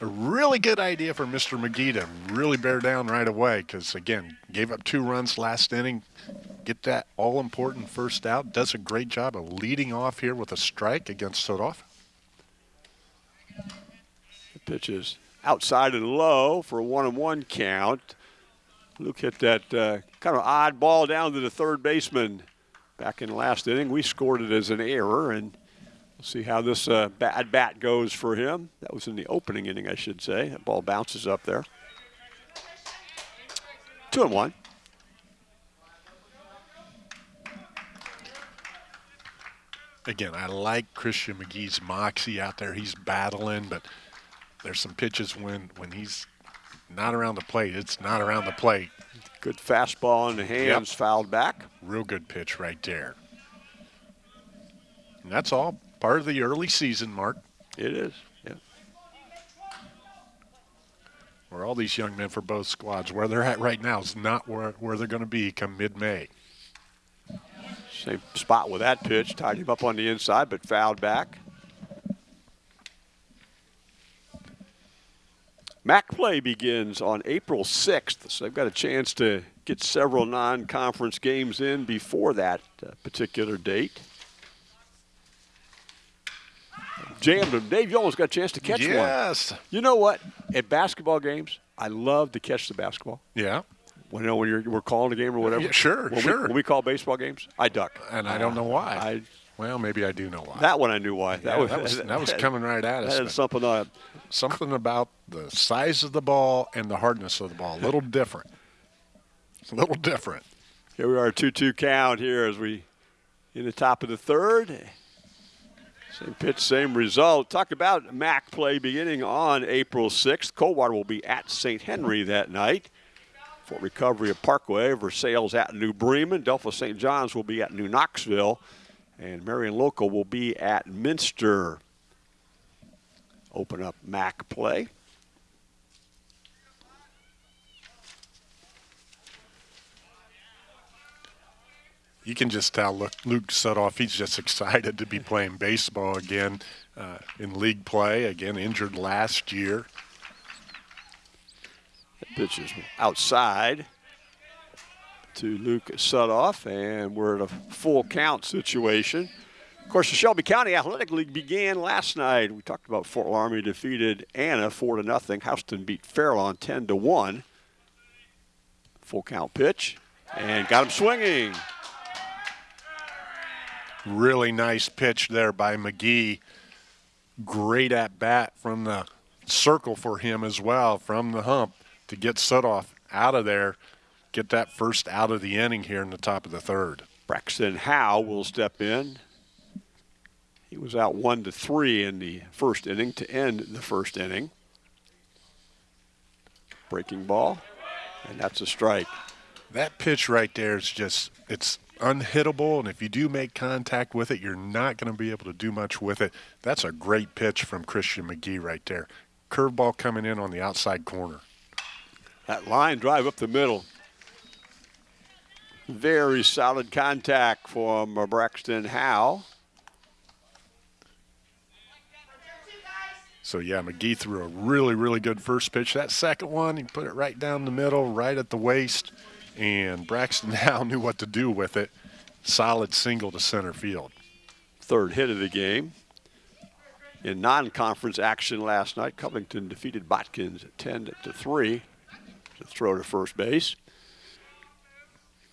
a really good idea for Mr. McGee to really bear down right away because, again, gave up two runs last inning, get that all-important first out. Does a great job of leading off here with a strike against Sudoff. The pitch is outside and low for a one-and-one count. Luke hit that uh, kind of odd ball down to the third baseman back in the last inning. We scored it as an error, and we'll see how this uh, bad bat goes for him. That was in the opening inning, I should say. That ball bounces up there. Two and one. again, I like Christian McGee's moxie out there. He's battling, but there's some pitches when when he's not around the plate. It's not around the plate. Good fastball in the hands, yep. fouled back. Real good pitch right there. And that's all part of the early season, Mark. It is, yeah. Where all these young men for both squads, where they're at right now is not where, where they're going to be come mid-May. Same spot with that pitch. Tied him up on the inside, but fouled back. MAC play begins on April 6th, so they've got a chance to get several non-conference games in before that uh, particular date. Jammed him. Dave, you almost got a chance to catch yes. one. Yes. You know what? At basketball games, I love to catch the basketball. Yeah. When, you know, when you're, we're calling a game or whatever. Yeah, sure, when sure. We, when we call baseball games, I duck. And I don't know why. I, well, maybe I do know why. That one I knew why. That, yeah, was, that was, that was coming right at us. That something on Something about the size of the ball and the hardness of the ball. A little different. It's a little different. Here we are, 2-2 count here as we in the top of the third. Same pitch, same result. Talk about MAC play beginning on April 6th. Coldwater will be at St. Henry that night. Fort Recovery of Parkway, Versailles at New Bremen. Delphos St. John's will be at New Knoxville. And Marion Local will be at Minster. Open up MAC play. You can just tell Luke, Luke Sudoff, he's just excited to be playing baseball again uh, in league play. Again, injured last year. Pitch is outside to Luke Sudoff, and we're at a full count situation. Of course, the Shelby County Athletic League began last night. We talked about Fort Loramie defeated Anna four to nothing. Houston beat Fairlawn ten to one. Full count pitch, and got him swinging. Really nice pitch there by McGee. Great at bat from the circle for him as well, from the hump to get Sudoff out of there, get that first out of the inning here in the top of the third. Braxton Howe will step in. He was out one to three in the first inning to end the first inning. Breaking ball, and that's a strike. That pitch right there is just, it's unhittable, and if you do make contact with it, you're not going to be able to do much with it. That's a great pitch from Christian McGee right there. Curveball coming in on the outside corner. That line drive up the middle. Very solid contact from uh, Braxton Howe. So yeah, McGee threw a really, really good first pitch. That second one, he put it right down the middle, right at the waist, and Braxton now knew what to do with it. Solid single to center field. Third hit of the game. In non-conference action last night, Covington defeated Botkins 10 to 3 to throw to first base.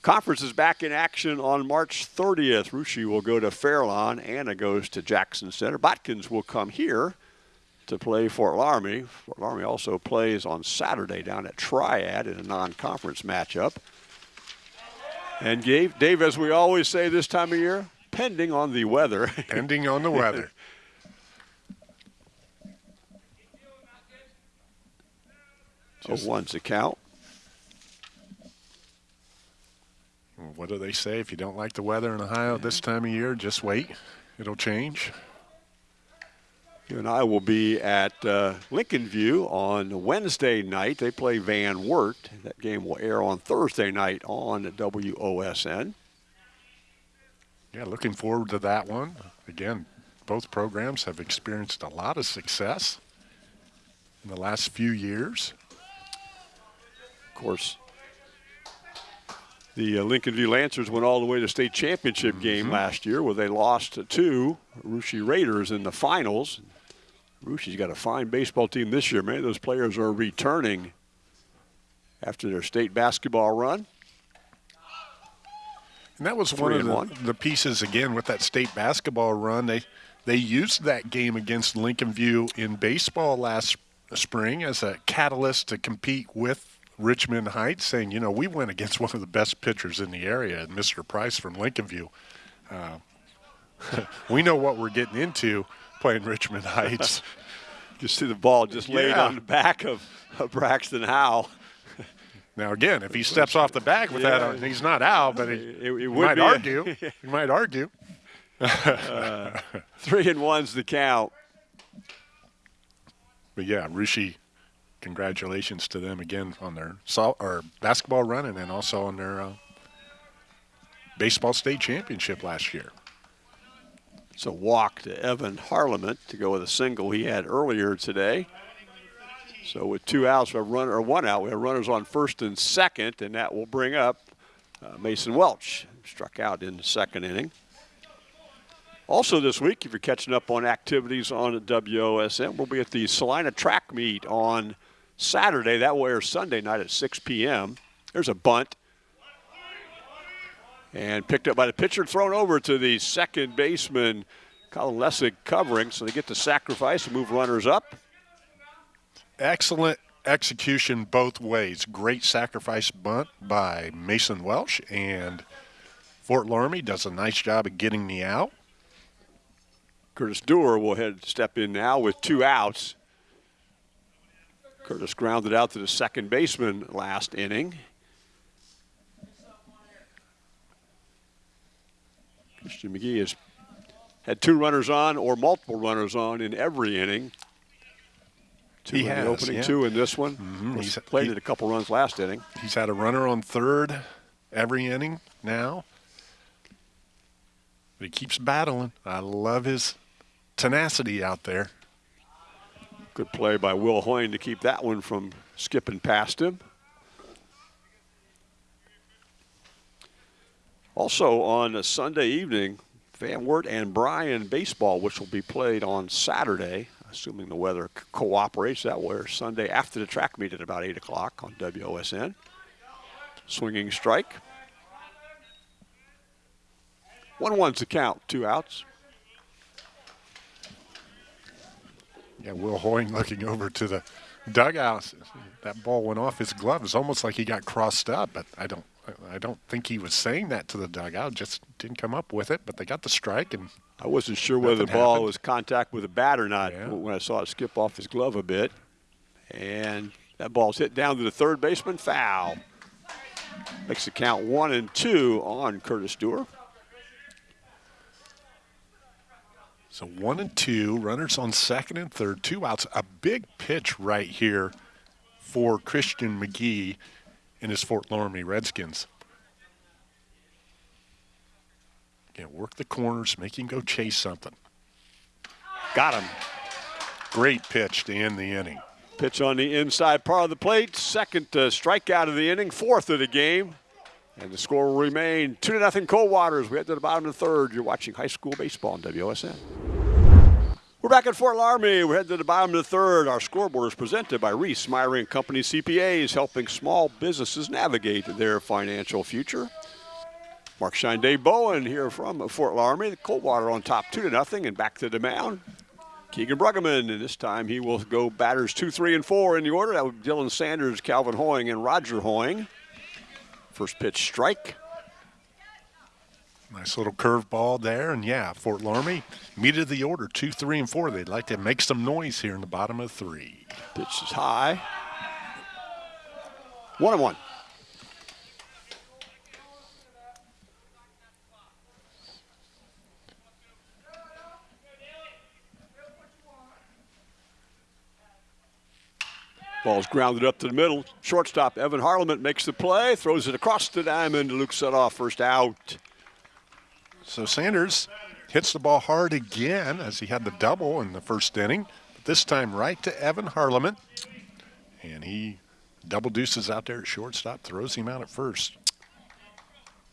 Conference is back in action on March 30th. Russia will go to Fairlawn. Anna goes to Jackson Center. Botkins will come here to play Fort Loramie. Fort Loramie also plays on Saturday down at Triad in a non-conference matchup. And Dave, Dave, as we always say this time of year, pending on the weather. Pending on the weather. so one's a count. What do they say? If you don't like the weather in Ohio this time of year, just wait. It'll change. You and I will be at uh, Lincoln View on Wednesday night. They play Van Wert. That game will air on Thursday night on WOSN. Yeah, looking forward to that one. Again, both programs have experienced a lot of success in the last few years. Of course, the uh, Lincoln View Lancers went all the way to state championship mm -hmm. game last year where they lost to Russia Raiders in the finals. Russia's got a fine baseball team this year. Many of those players are returning after their state basketball run. And that was one of the, the, pieces, again, with that state basketball run. They, they used that game against Lincoln View in baseball last spring as a catalyst to compete with Richmond Heights, saying, you know, we went against one of the best pitchers in the area, Mr. Price from Lincoln View. Uh, we know what we're getting into playing Richmond Heights. you see the ball just laid yeah. on the back of, of Braxton Howe. Now again, if he steps off the back with yeah. that, he's not out. But he, it, it might argue. he might argue. uh, three and one's the count. But yeah, Russia congratulations to them again on their or basketball run and then also on their uh, baseball state championship last year. It's a walk to Evan Harleman to go with a single he had earlier today. So with two outs, we have runner or one out. We have runners on first and second, and that will bring up uh, Mason Welch, struck out in the second inning. Also this week, if you're catching up on activities on WOSN, we'll be at the Celina track meet on Saturday. That will air Sunday night at 6 p.m. There's a bunt. And picked up by the pitcher, thrown over to the second baseman, Colin Lessig covering. So they get the sacrifice and move runners up. Excellent execution both ways. Great sacrifice bunt by Mason Welch, and Fort Loramie does a nice job of getting the out. Curtis Dewar will head step in now with two outs. Curtis grounded out to the second baseman last inning. Christian McGee has had two runners on or multiple runners on in every inning. Two he in has, the opening, yeah. two in this one. Mm -hmm. He's played he, it a couple runs last inning. He's had a runner on third every inning now. But he keeps battling. I love his tenacity out there. Good play by Will Hoying to keep that one from skipping past him. Also on a Sunday evening, Van Wert and Bryan baseball, which will be played on Saturday, assuming the weather cooperates. That way, Sunday after the track meet at about 8 o'clock on WOSN. Swinging strike. 1 1's the count, two outs. Yeah, Will Hoying looking over to the dugout. That ball went off his glove. It's almost like he got crossed up, but I don't I don't think he was saying that to the dugout. Just didn't come up with it, but they got the strike and I wasn't sure whether the ball happened. was contact with a bat or not yeah. when I saw it skip off his glove a bit. And that ball's hit down to the third baseman, foul. Makes the count one and two on Curtis Dewar. So one and two, runners on second and third, two outs. A big pitch right here for Christian McGee in his Fort Loramie Redskins. Again, work the corners, make him go chase something. Got him. Great pitch to end the inning. Pitch on the inside part of the plate. Second uh, strikeout of the inning, fourth of the game. And the score will remain 2 to nothing Coldwaters. We head to the bottom of the third. You're watching high school baseball on WOSN. We're back at Fort Loramie. We're heading to the bottom of the third. Our scoreboard is presented by Reese Myrie and Company CPAs, helping small businesses navigate their financial future. Mark Shine, Bowen here from Fort Loramie. Coldwater on top, two to nothing, and back to the mound. Keegan Bruggeman, and this time he will go batters two, three, and four in the order. That would Dylan Sanders, Calvin Hoying, and Roger Hoying. First pitch strike. Nice little curveball there, and yeah, Fort Loramie meet of the order two, three, and four. They'd like to make some noise here in the bottom of three. Pitch is high. One and one. Ball's grounded up to the middle. Shortstop Evan Harleman makes the play, throws it across the diamond. Luke Sudoff, first out. So Sanders hits the ball hard again as he had the double in the first inning. But this time right to Evan Harleman. And he double deuces out there at shortstop, throws him out at first.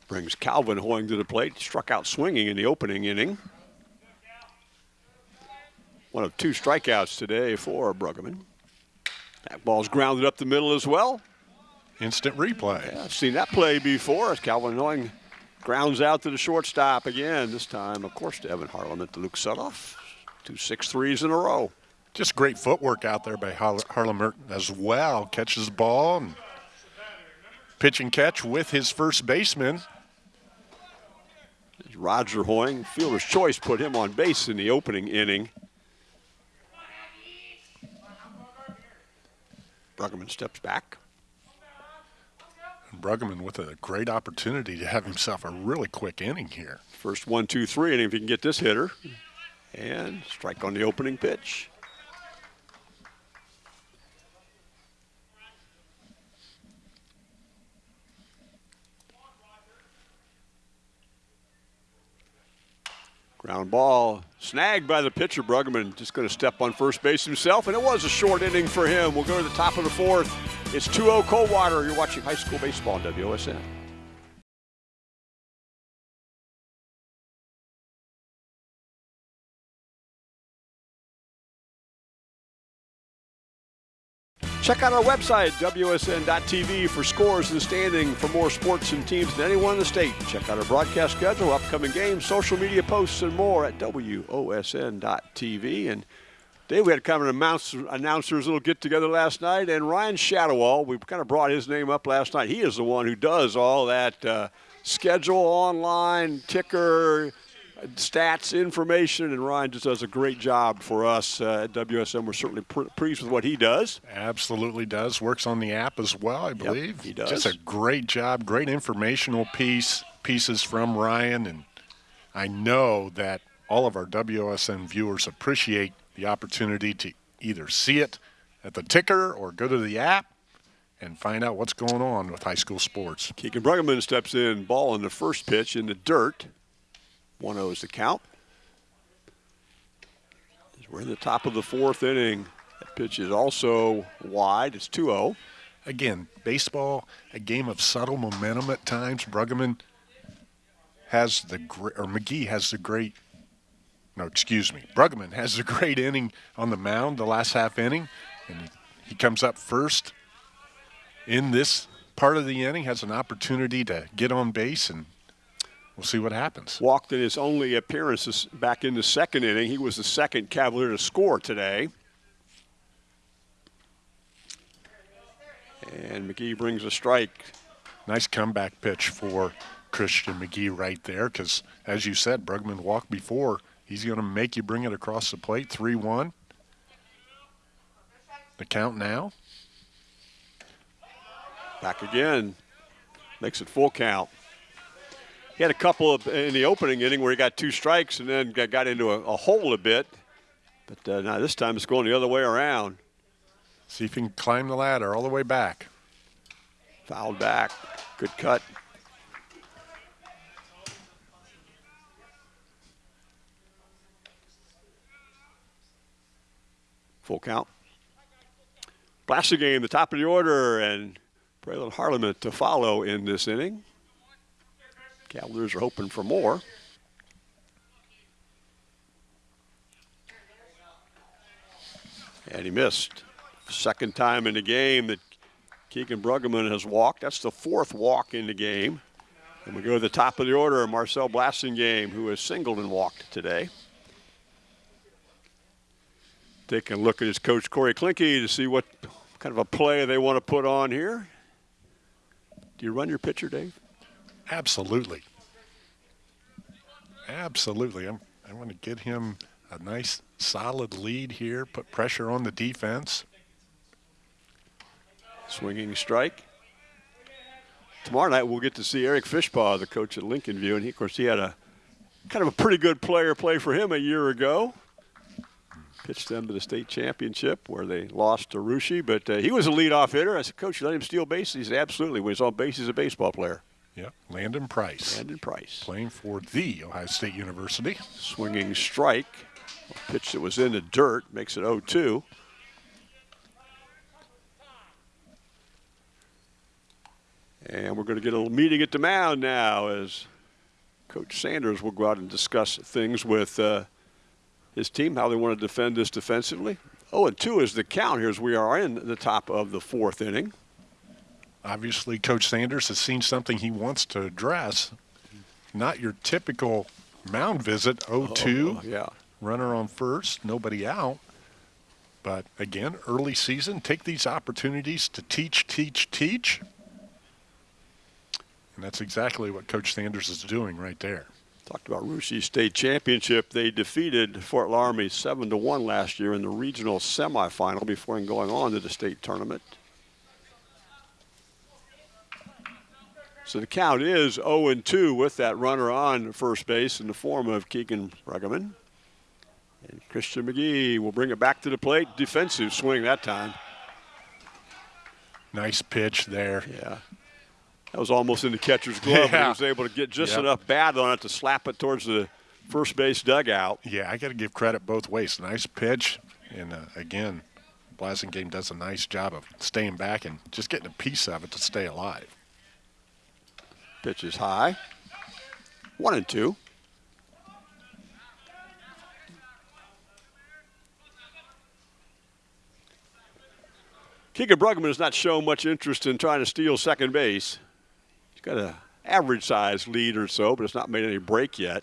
Brings Calvin Hoying to the plate. Struck out swinging in the opening inning. One of two strikeouts today for Bruggeman. That ball's grounded up the middle as well. Instant replay. Yeah, I've seen that play before as Calvin Hoying grounds out to the shortstop again. This time, of course, to Evan Harleman to Luke Sudoff. Two six threes in a row. Just great footwork out there by Harleman as well. Catches the ball and pitch and catch with his first baseman. Roger Hoying, fielder's choice, put him on base in the opening inning. Bruggeman steps back. Bruggeman with a great opportunity to have himself a really quick inning here. First one, two, three, and if he can get this hitter. And strike on the opening pitch. Ground ball snagged by the pitcher. Bruggeman just going to step on first base himself, and it was a short inning for him. We'll go to the top of the fourth. It's 2 0 Coldwater. You're watching high school baseball on WOSN. Check out our website, WSN.TV, for scores and standing for more sports and teams than anyone in the state. Check out our broadcast schedule, upcoming games, social media posts, and more at WOSN.TV. And Dave, we had kind of an announcer, announcers little get together last night, and Ryan Shadowall, we kind of brought his name up last night. He is the one who does all that uh, schedule online, ticker, stats, information, and Ryan just does a great job for us uh, at WSN. We're certainly pleased with what he does. Absolutely does. Works on the app as well, I believe. Yep, he does. Just a great job, great informational piece, pieces from Ryan, and I know that all of our WSM viewers appreciate the opportunity to either see it at the ticker or go to the app and find out what's going on with high school sports. Keegan Bruggeman steps in, ball in the first pitch in the dirt. 1 0 is the count. We're in the top of the fourth inning. That pitch is also wide. It's 2 0. Again, baseball, a game of subtle momentum at times. Bruggeman has the great, or McGee has the great, no, excuse me. Bruggeman has the great inning on the mound, the last half inning, and he, he comes up first in this part of the inning, has an opportunity to get on base and We'll see what happens. Walked in his only appearances back in the second inning. He was the second Cavalier to score today. And McGee brings a strike. Nice comeback pitch for Christian McGee right there because, as you said, Bruggeman walked before. He's going to make you bring it across the plate. 3 1. The count now. Back again. Makes it full count. He had a couple of in the opening inning where he got two strikes and then got into a, a hole a bit. But uh, now this time it's going the other way around. See if he can climb the ladder all the way back. Fouled back. Good cut. Full count. Blassingame, the top of the order, and Braylon Harleman to follow in this inning. Cavaliers are hoping for more. And he missed. Second time in the game that Keegan Bruggeman has walked. That's the fourth walk in the game. And we go to the top of the order, Marcel Blassingame, who has singled and walked today. Taking a look at his coach, Corey Klinke, to see what kind of a play they want to put on here. Do you run your pitcher, Dave? Absolutely. Absolutely. I'm, I want to get him a nice solid lead here, put pressure on the defense. Swinging strike. Tomorrow night we'll get to see Eric Fishpaw, the coach at Lincoln View, and he, of course he had a kind of a pretty good player play for him a year ago. Pitched them to the state championship where they lost to Russia, but uh, he was a leadoff hitter. I said, Coach, you let him steal bases? He said, Absolutely. When he's on base, he's a baseball player. Yep, Landon Price. Landon Price. Playing for the Ohio State University. Swinging strike. A pitch that was in the dirt makes it 0 2. And we're going to get a little meeting at the mound now as Coach Sanders will go out and discuss things with uh, his team, how they want to defend this defensively. Oh, and 2 is the count here as we are in the top of the fourth inning. Obviously, Coach Sanders has seen something he wants to address. Not your typical mound visit, 0-2. Oh, yeah. Runner on first, nobody out. But again, early season, take these opportunities to teach, teach, teach. And that's exactly what Coach Sanders is doing right there. Talked about Russia State Championship. They defeated Fort Loramie 7 to 1 last year in the regional semifinal before going on to the state tournament. So the count is 0 2 with that runner on first base in the form of Keegan Bruggeman. And Christian McGee will bring it back to the plate. Defensive swing that time. Nice pitch there. Yeah. That was almost in the catcher's glove. Yeah. He was able to get just Yep. enough bat on it to slap it towards the first base dugout. Yeah, I got to give credit both ways. Nice pitch. And uh, again, Blassingame does a nice job of staying back and just getting a piece of it to stay alive. Pitch is high. One and two. Keegan Bruggeman has not shown much interest in trying to steal second base. He's got an average size lead or so, but it's not made any break yet.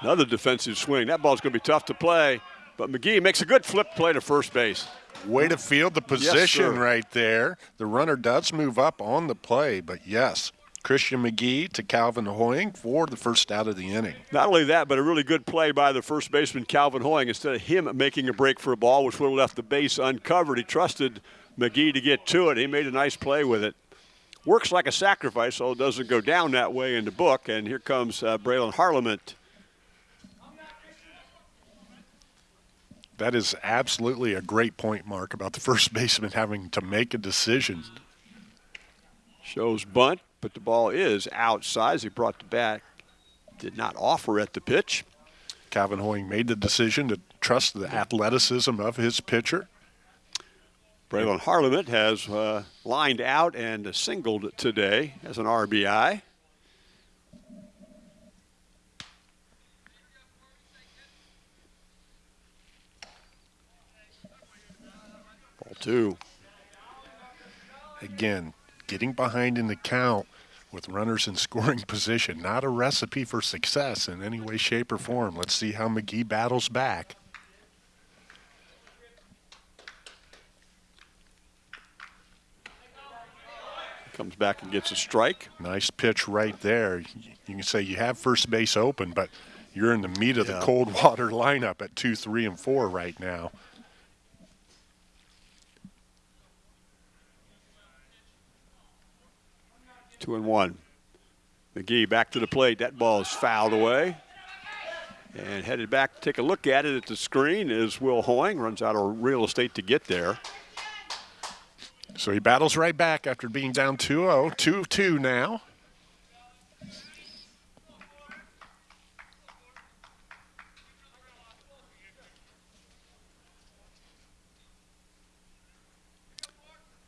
Another defensive swing. That ball's going to be tough to play, but McGee makes a good flip play to first base. Way to field the position sir. right there. The runner does move up on the play, but yes, Christian McGee to Calvin Hoying for the first out of the inning. Not only that, but a really good play by the first baseman, Calvin Hoying. Instead of him making a break for a ball, which would have left the base uncovered, he trusted McGee to get to it. He made a nice play with it. Works like a sacrifice, so it doesn't go down that way in the book. And here comes uh, Braylon Harleman. That is absolutely a great point, Mark, about the first baseman having to make a decision. Shows bunt, but the ball is outside. as He brought the bat, did not offer at the pitch. Calvin Hoying made the decision to trust the athleticism of his pitcher. Braylon Harleman has uh, lined out and singled today as an RBI. Two. Again, getting behind in the count with runners in scoring position, not a recipe for success in any way, shape, or form. Let's see how McGee battles back. Comes back and gets a strike. Nice pitch right there. You can say you have first base open, but you're in the meat of Yeah. the cold water lineup at two, three, and four right now. Two and one. McGee back to the plate. That ball is fouled away. And headed back to take a look at it at the screen is Will Hoying. Runs out of real estate to get there. So he battles right back after being down 2-0, 2-2 now.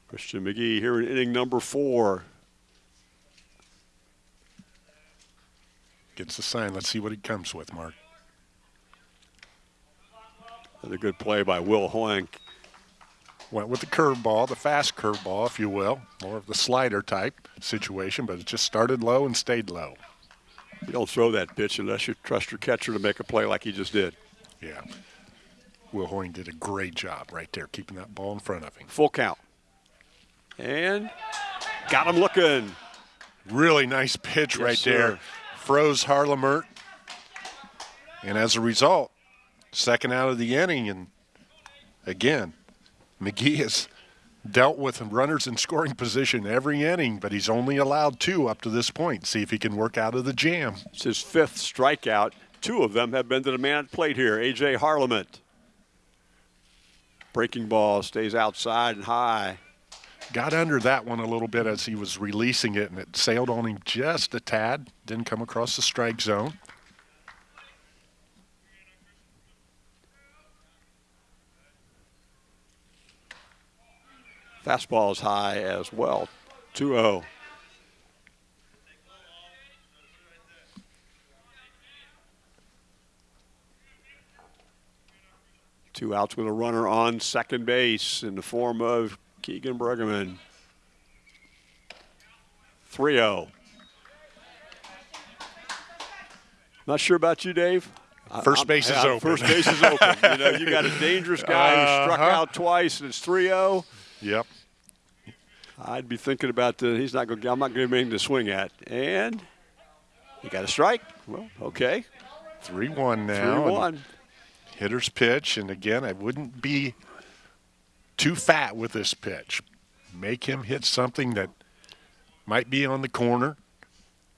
Christian McGee here in inning number four. Gets the sign. Let's see what he comes with, Mark. Another good play by Will Hoying. Went with the curveball, the fast curveball, if you will, more of the slider type situation, but it just started low and stayed low. You don't throw that pitch unless you trust your catcher to make a play like he just did. Yeah. Will Hoying did a great job right there, keeping that ball in front of him. Full count. And got him looking. Really nice pitch yes, right sir. there. Froze Harleman. And as a result, second out of the inning. And again, McGee has dealt with runners in scoring position every inning, but he's only allowed two up to this point. See if he can work out of the jam. It's his fifth strikeout. Two of them have been to the man at plate here, A.J. Harleman. Breaking ball stays outside and high. Got under that one a little bit as he was releasing it, and it sailed on him just a tad. Didn't come across the strike zone. Fastball is high as well. 2 0. Two outs with a runner on second base in the form of Keegan Bruggeman. 3 0. Not sure about you, Dave. First base is yeah, open. First base is open. you know, you got a dangerous guy who struck Uh-huh. out twice, and it's 3 0. Yep. I'd be thinking about the. He's not going. I'm not going to make him to swing at. And he got a strike. Well, okay. 3 1 now. and one. Hitter's pitch. And again, I wouldn't be too fat with this pitch. Make him hit something that might be on the corner.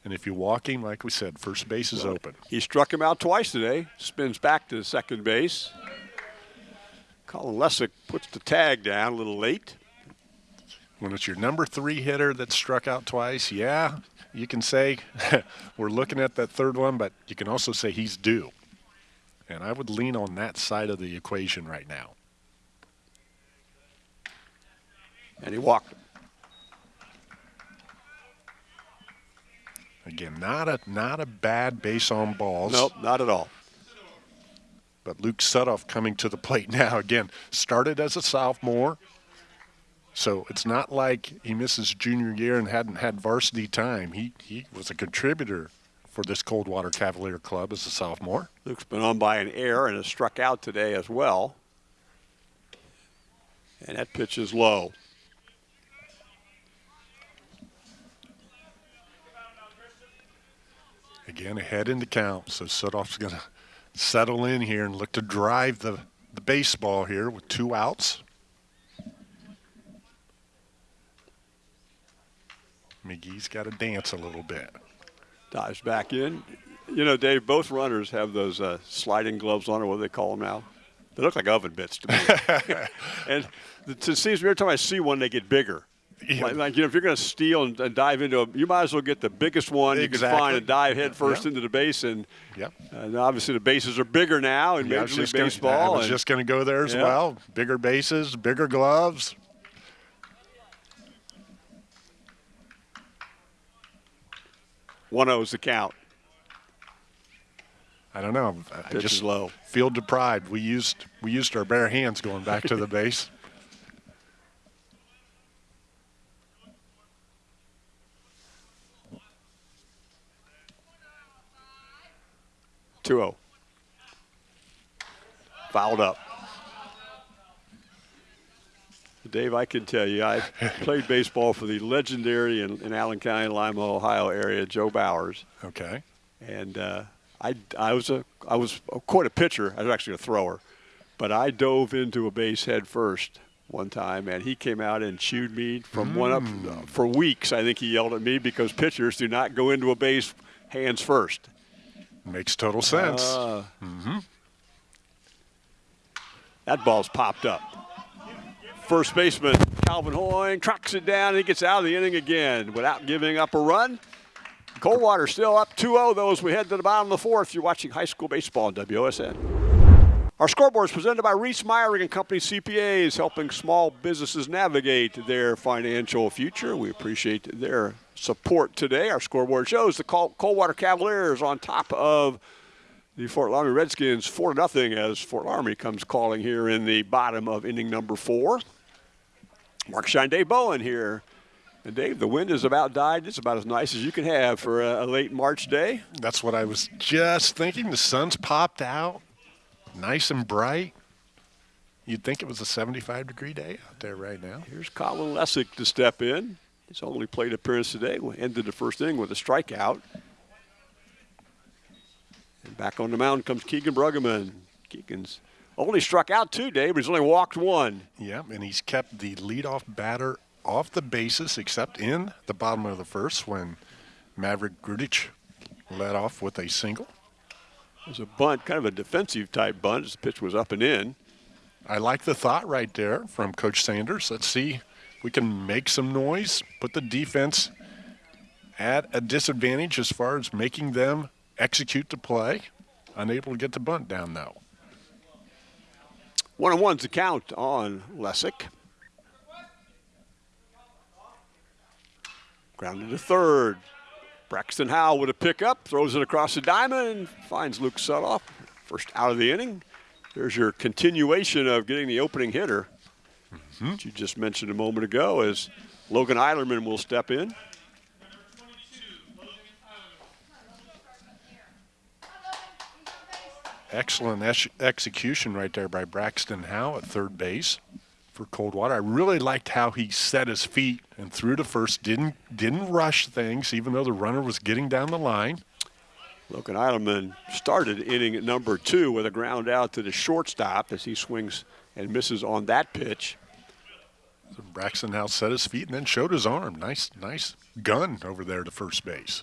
And if you walk him, like we said, first base is open. He struck him out twice today. Spins back to the second base. Colin Lessick puts the tag down a little late. When it's your number three hitter that struck out twice, yeah, you can say we're looking at that third one, but you can also say he's due. And I would lean on that side of the equation right now. And he walked him. Again, not a not a bad base on balls. Nope, not at all. But Luke Sudoff coming to the plate now again. Started as a sophomore. So it's not like he misses junior year and hadn't had varsity time. He he was a contributor for this Coldwater Cavalier club as a sophomore. Luke's been on by an air and has struck out today as well. And that pitch is low. Again, ahead in the count. So Sudoff's going to settle in here and look to drive the, the baseball here with two outs. McGee's got to dance a little bit. Dives back in. You know, Dave, both runners have those uh, sliding gloves on, or what do they call them now? They look like oven mitts to me. and it seems every time I see one, they get bigger. Like, like, you know, if you're going to steal and, and dive into a, you might as well get the biggest one you can find and dive head first Yeah. into the base. And, Yep. and obviously the bases are bigger now in Yeah, Major League just gonna- Baseball. I was and- just going to go there as Yeah. well. Bigger bases, bigger gloves. One zero is the count. I don't know. I Pitch just is low. feel deprived. We used we used our bare hands going back to the base. Two zero. Fouled up. Dave, I can tell you, I played baseball for the legendary in, in Allen County, Lima, Ohio area, Joe Bowers. Okay. and uh, I, I was a I was quite a pitcher. I was actually a thrower, but I dove into a base head first one time, and he came out and chewed me from one up Mm. for weeks. I think he yelled at me because pitchers do not go into a base hands first. Makes total sense. Uh, That ball's popped up. First baseman Calvin Hoying tracks it down, and he gets out of the inning again without giving up a run. Coldwater still up 2-0 though as we head to the bottom of the fourth. You're watching high school baseball on WOSN. Our scoreboard is presented by Reese Meyering and Company CPAs, helping small businesses navigate their financial future. We appreciate their support today. Our scoreboard shows the Col- Coldwater Cavaliers on top of the Fort Loramie Redskins 4 0 as Fort Loramie comes calling here in the bottom of inning number four. Mark Shine Dave Bowen here. And Dave, the wind is about died. It's about as nice as you can have for a, a late March day. That's what I was just thinking. The sun's popped out, nice and bright. You'd think it was a 75 degree day out there right now. Here's Colin Lessick to step in. He's only played appearance today. We ended the first inning with a strikeout. And back on the mound comes Keegan Bruggeman. Keegan's only struck out two, Dave, but he's only walked one. Yeah, and he's kept the leadoff batter off the bases except in the bottom of the first when Maverick Grudich led off with a single. It was a bunt, kind of a defensive type bunt. The pitch was up and in. I like the thought right there from Coach Sanders. Let's see if we can make some noise, put the defense at a disadvantage as far as making them execute the play. Unable to get the bunt down, though. One on one's the count on Lessick. Grounded to third. Braxton Howe with a pickup, throws it across the diamond, and finds Luke Sudoff. First out of the inning. There's your continuation of getting the opening hitter. Mm-hmm. That you just mentioned a moment ago as Logan Eilerman will step in. Excellent ex execution right there by Braxton Howe at third base for Coldwater. I really liked how he set his feet and threw to first. Didn't didn't rush things, even though the runner was getting down the line. Logan Eilerman started inning number two with a ground out to the shortstop as he swings and misses on that pitch. So Braxton now set his feet and then showed his arm. Nice, nice gun over there to first base.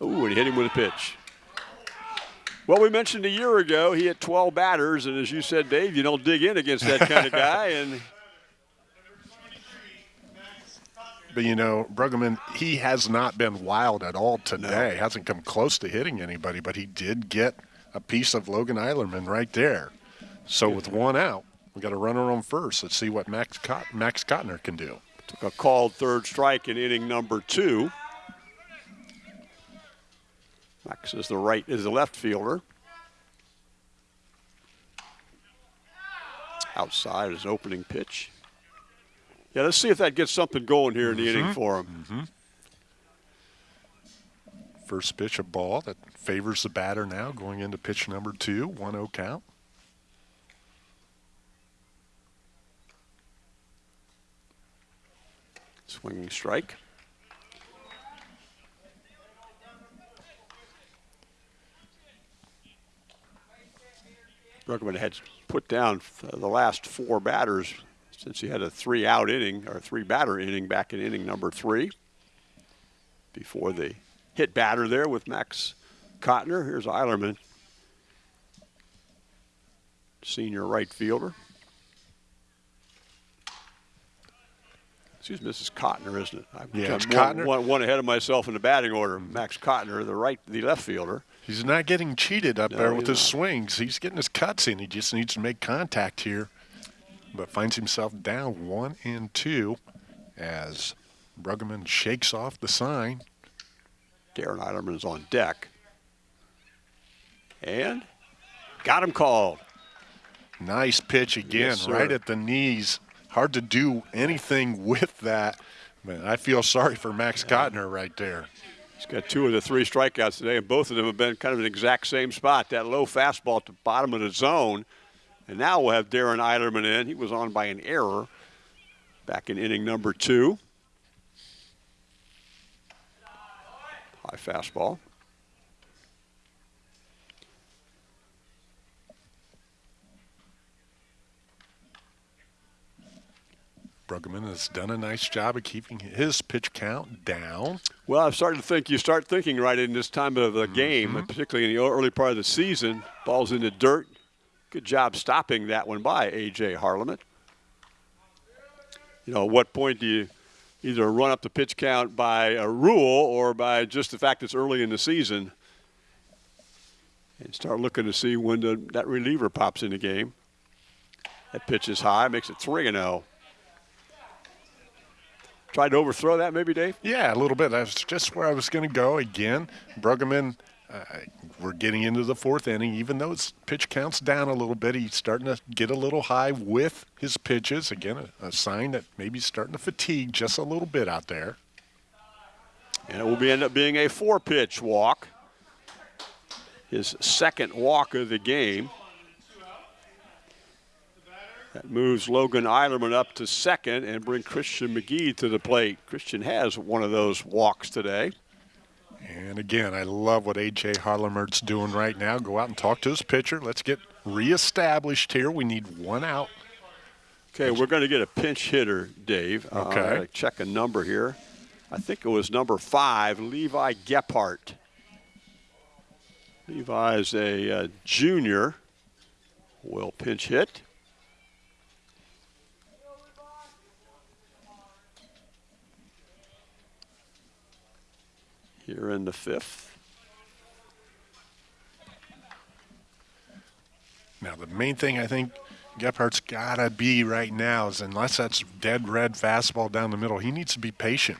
Oh, and he hit him with a pitch. Well, we mentioned a year ago he hit 12 batters, and as you said, Dave, you don't dig in against that kind of guy. And but you know, Bruggeman, he has not been wild at all today. No. Hasn't come close to hitting anybody, but he did get a piece of Logan Eilerman right there. So with one out, we got a runner on first. Let's see what Max Cot- Max Cotner can do. Took a called third strike in inning number two. Max is the right is the left fielder. Outside is opening pitch. Yeah, let's see if that gets something going here in the mm-hmm. inning for him. Mm-hmm. First pitch, a ball that favors the batter now, going into pitch number two, 1 0 count. Swinging strike. Bruggeman had put down uh, the last four batters since he had a three out inning or three batter inning back in inning number three before the hit batter there with Max Cotner. Here's Eilerman, senior right fielder. Excuse me, this is Cotner, isn't it? I've yeah, one, Cotner. One, one ahead of myself in the batting order. Max Cotner, the right, the left fielder. He's not getting cheated up no, there with his not. swings. He's getting his cuts in. He just needs to make contact here, but finds himself down one and two as Bruggeman shakes off the sign. Darren Eilerman is on deck. And got him called. Nice pitch again, yes, right at the knees. Hard to do anything with that. Man, I feel sorry for Max yeah. Cotner right there. He's got two of the three strikeouts today, and both of them have been kind of an exact same spot. That low fastball at the bottom of the zone. And now we'll have Darren Eilerman in. He was on by an error back in inning number two. High fastball. Bruggeman has done a nice job of keeping his pitch count down. Well, I've started to think you start thinking right in this time of the game, mm -hmm. particularly in the early part of the season. Ball's in the dirt. Good job stopping that one by A.J. Harleman. You know, at what point do you either run up the pitch count by a rule or by just the fact it's early in the season and start looking to see when the, that reliever pops in the game. That pitch is high, makes it 3 0. Tried to overthrow that, maybe, Dave? Yeah, a little bit. That's just where I was going to go again. Bruggeman uh, we're getting into the fourth inning. Even though his pitch counts down a little bit, he's starting to get a little high with his pitches. Again, a, a sign that maybe he's starting to fatigue just a little bit out there. And it will be end up being a four-pitch walk. His second walk of the game. That moves Logan Eilerman up to second and bring Christian McGee to the plate. Christian has one of those walks today. And again, I love what A.J. Harleman's doing right now. Go out and talk to his pitcher. Let's get reestablished here. We need one out. Okay, we're going to get a pinch hitter, Dave. Uh, Okay. Uh, check a number here. I think it was number five, Levi Gephardt. Levi is a uh, junior. Will pinch hit. Here in the fifth. Now, the main thing I think Gephardt's got to be right now is unless that's dead red fastball down the middle, he needs to be patient.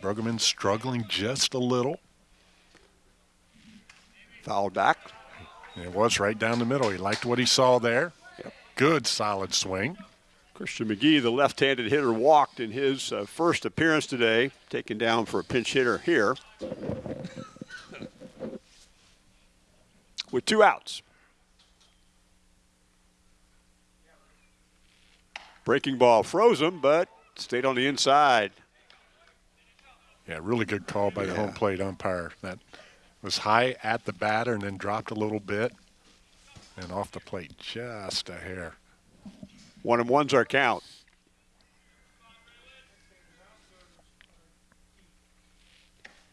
Bruggeman struggling just a little. Foul back. It was right down the middle. He liked what he saw there. Yep. Good solid swing. Christian McGee, the left-handed hitter, walked in his uh, first appearance today, taken down for a pinch hitter here. With two outs. Breaking ball froze him, but stayed on the inside. Yeah, really good call by the Yeah. home plate umpire. That was high at the batter and then dropped a little bit and off the plate just a hair. One and one's our count.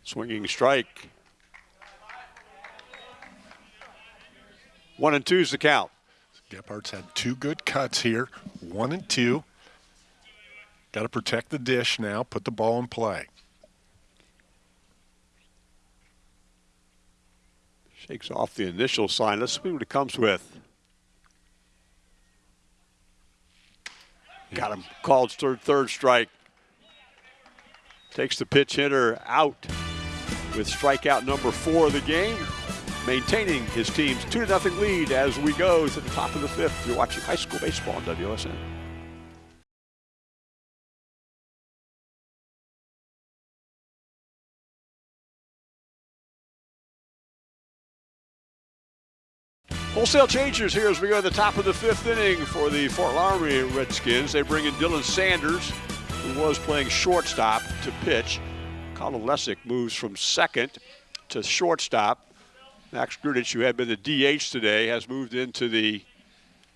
Swinging strike. One and two's the count. Gephardt's had two good cuts here, one and two. Got to protect the dish now, put the ball in play. Shakes off the initial sign. Let's see what it comes with. Got him. Called third, third strike. Takes the pitch hitter out with strikeout number four of the game, maintaining his team's 2 0 lead as we go to the top of the fifth. You're watching high school baseball on WSN. Wholesale changers here as we go to the top of the fifth inning for the Fort Loramie Redskins. They bring in Dylan Sanders, who was playing shortstop, to pitch. Colin Lessick moves from second to shortstop. Max Grudich, who had been the DH today, has moved into the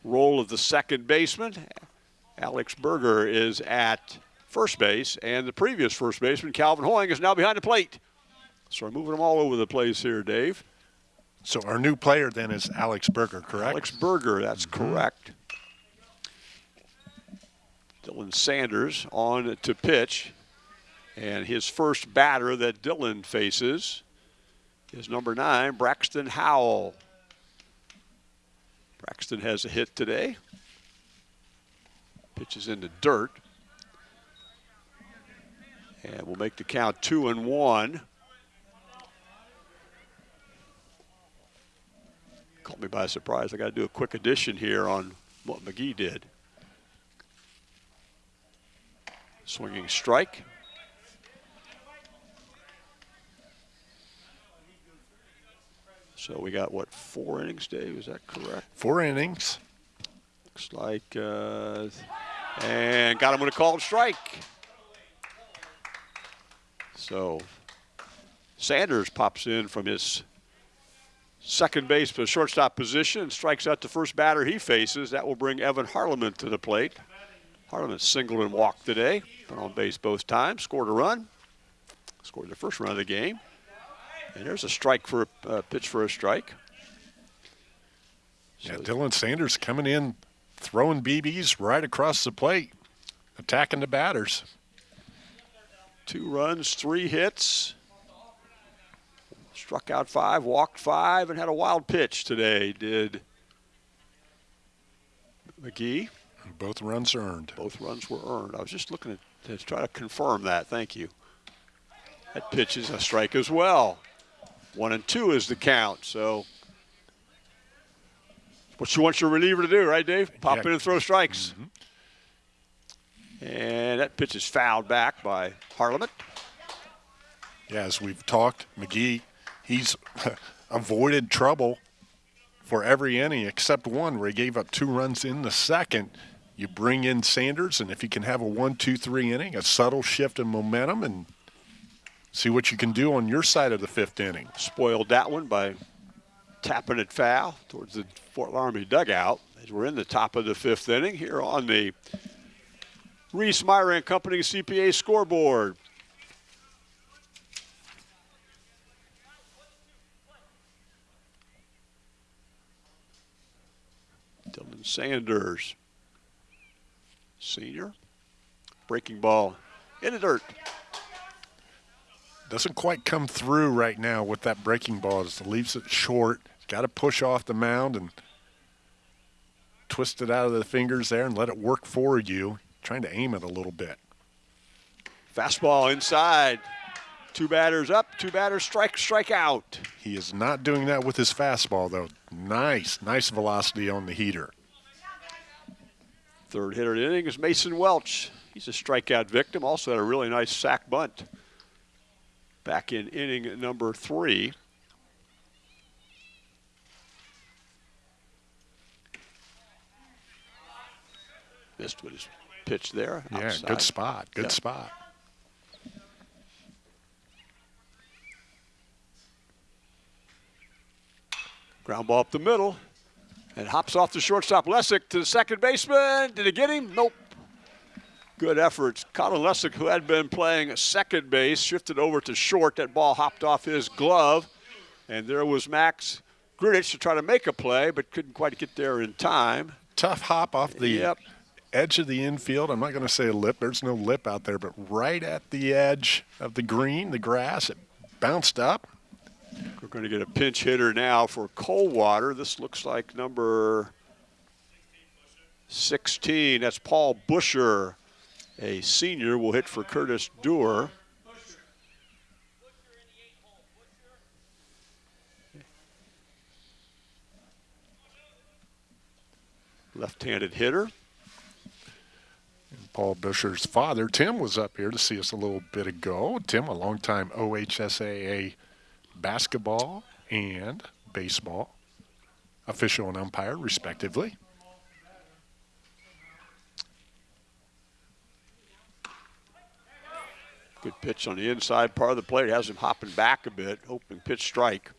role of the second baseman. Alex Berger is at first base, and the previous first baseman, Calvin Hoying, is now behind the plate. So we're moving them all over the place here, Dave. So our new player then is Alex Berger, correct? Alex Berger, that's mm-hmm. correct. Dylan Sanders on to pitch. And his first batter that Dylan faces is number nine, Braxton Howell. Braxton has a hit today. Pitches into dirt. And we'll make the count two and one. Caught me by surprise. I got to do a quick addition here on what McGee did. Swinging strike. So we got what four innings, Dave? Is that correct? Four innings. Looks like, uh, and got him with a called strike. So Sanders pops in from his second base to shortstop position and strikes out the first batter he faces. That will bring Evan Harleman to the plate. Harleman singled and walked today, been on base both times, scored a run, scored the first run of the game. And there's a strike for a uh, pitch for a strike. Yeah, Dylan Sanders coming in, throwing BBs right across the plate, attacking the batters. Two runs, three hits. Struck out five, walked five, and had a wild pitch today, did McGee. Both runs earned. Both runs were earned. I was just looking at, to try to confirm that. Thank you. That pitch is a strike as well. One and two is the count. So, what you want your reliever to do, right, Dave? Pop Yeah. in and throw strikes. Mm-hmm. And that pitch is fouled back by Harleman. Yeah, as we've talked, McGee, he's avoided trouble for every inning except one where he gave up two runs in the second. You bring in Sanders, and if you can have a one, two, three inning, a subtle shift in momentum, and see what you can do on your side of the fifth inning. Spoiled that one by tapping it foul towards the Fort Loramie dugout as we're in the top of the fifth inning here on the Reese Meyer and Company CPA scoreboard. Dylan Sanders, senior, breaking ball in the dirt. Doesn't quite come through right now with that breaking ball. Just leaves it short. Got to push off the mound and twist it out of the fingers there and let it work for you. Trying to aim it a little bit. Fastball inside. Two batters up, two batters strike, strike out. He is not doing that with his fastball, though. Nice, nice velocity on the heater. Third hitter of the inning is Mason Welch. He's a strikeout victim. Also had a really nice sack bunt back in inning number three. Missed with his pitch there. Yeah, outside. good spot. Good Yep. spot. Ground ball up the middle. And hops off the shortstop. Lessick to the second baseman. Did he get him? Nope. Good efforts. Colin Lessick, who had been playing second base, shifted over to short. That ball hopped off his glove. And there was Max Grudich to try to make a play, but couldn't quite get there in time. Tough hop off the Yep. edge of the infield. I'm not going to say a lip. There's no lip out there, but right at the edge of the green, the grass, it bounced up. We're going to get a pinch hitter now for Coldwater. This looks like number 16. That's Paul Busher, a senior, will hit for Curtis Doer. Left-handed hitter. Paul Busher's father, Tim, was up here to see us a little bit ago. Tim, a longtime OHSAA basketball and baseball official and umpire, respectively. Good pitch on the inside part of the plate. Has him hopping back a bit. Open pitch strike.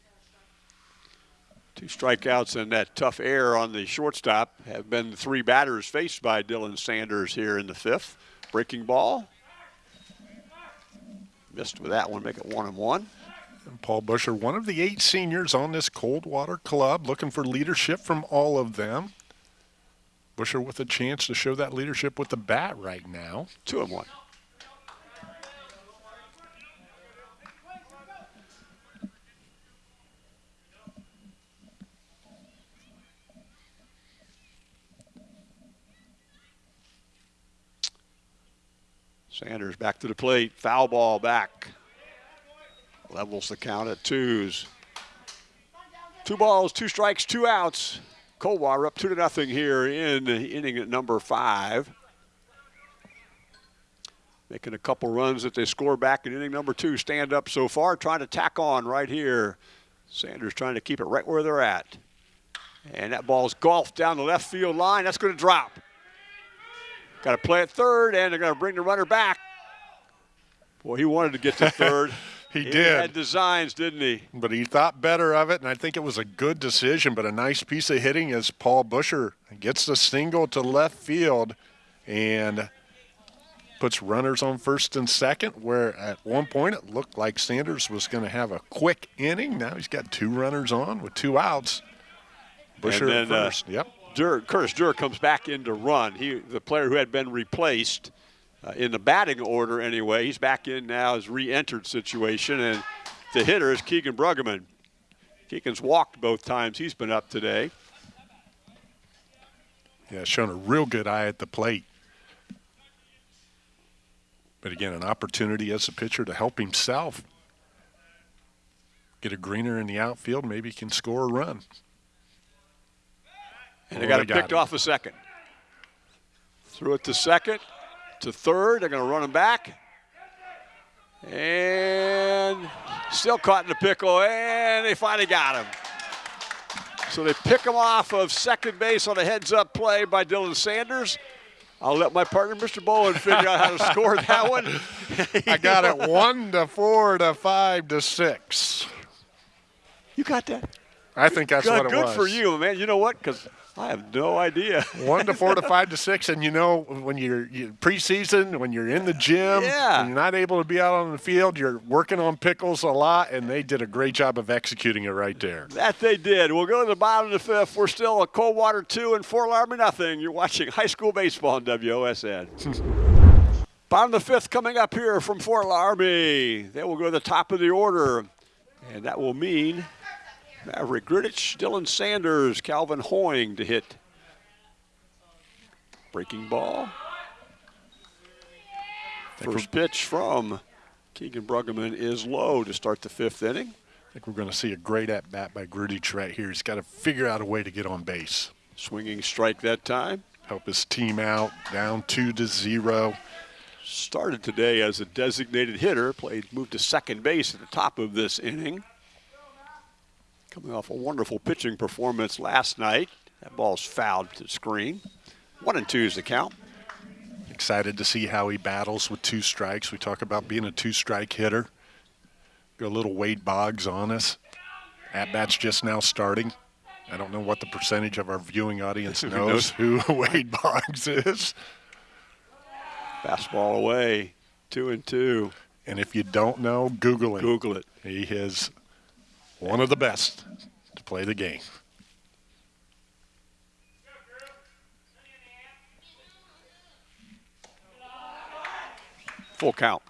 Two strikeouts and that tough air on the shortstop have been the three batters faced by Dylan Sanders here in the fifth. Breaking ball. Missed with that one, make it one and one. Paul Busher, one of the eight seniors on this Coldwater club, looking for leadership from all of them. Busher with a chance to show that leadership with the bat right now. Two and one. Sanders back to the plate. Foul ball back. Levels the count at twos. Two balls, two strikes, two outs. Coldwater up two to nothing here in the inning at number five. Making a couple runs that they score back in inning number two. Stand up so far, trying to tack on right here. Sanders trying to keep it right where they're at. And that ball's golfed down the left field line. That's going to drop. Got to play at third, and they're going to bring the runner back. Boy, he wanted to get to third. He He did. had designs, didn't he? But he thought better of it, and I think it was a good decision, but a nice piece of hitting as Paul Busher gets the single to left field and puts runners on first and second, where at one point it looked like Sanders was going to have a quick inning. Now he's got two runners on with two outs. Busher then, uh, first. yep. Dur, Curtis Durr comes back in to run. He, the player who had been replaced uh, in the batting order anyway, he's back in now his re-entered situation, and the hitter is Keegan Bruggeman. Keegan's walked both times he's been up today. Yeah, showing a real good eye at the plate. But again, an opportunity as a pitcher to help himself get a greener in the outfield. Maybe he can score a run. And they got it picked off a second. Threw it to second, to third. They're going to run him back. And still caught in the pickle, and they finally got him. So they pick him off of second base on a heads-up play by Dylan Sanders. I'll let my partner, Mr. Bowen, figure out how to score that one. I got it one to four to five to six. You got that? I think that's good, what it good was. for you, man. You know what? Because I have no idea. One to four to five to six, and you know when you're, you preseason, when you're in the gym, Yeah. you're not able to be out on the field, you're working on pickles a lot, and they did a great job of executing it right there. That they did. We'll go to the bottom of the fifth. We're still a Coldwater 2 and Fort Loramie nothing. You're watching high school baseball on WOSN. bottom of the fifth coming up here from Fort Loramie. They will go to the top of the order. And that will mean Maverick Grudich, Dylan Sanders, Calvin Hoying to hit. Breaking ball. First pitch from Keegan Bruggeman is low to start the fifth inning. I think we're going to see a great at bat by Grudich right here. He's got to figure out a way to get on base, Swinging strike that time. help his team out, down two to zero. Started today as a designated hitter, played moved to second base at the top of this inning. Coming off a wonderful pitching performance last night. That ball's fouled to the screen. One and two is the count. Excited to see how he battles with two strikes. We talk about being a two-strike hitter. Got a little Wade Boggs on us. At bats just now starting. I don't know what the percentage of our viewing audience Who knows who Wade Boggs is. Fastball away. Two and two. And if you don't know, Google it. Google it. He is one of the best to play the game. Full count.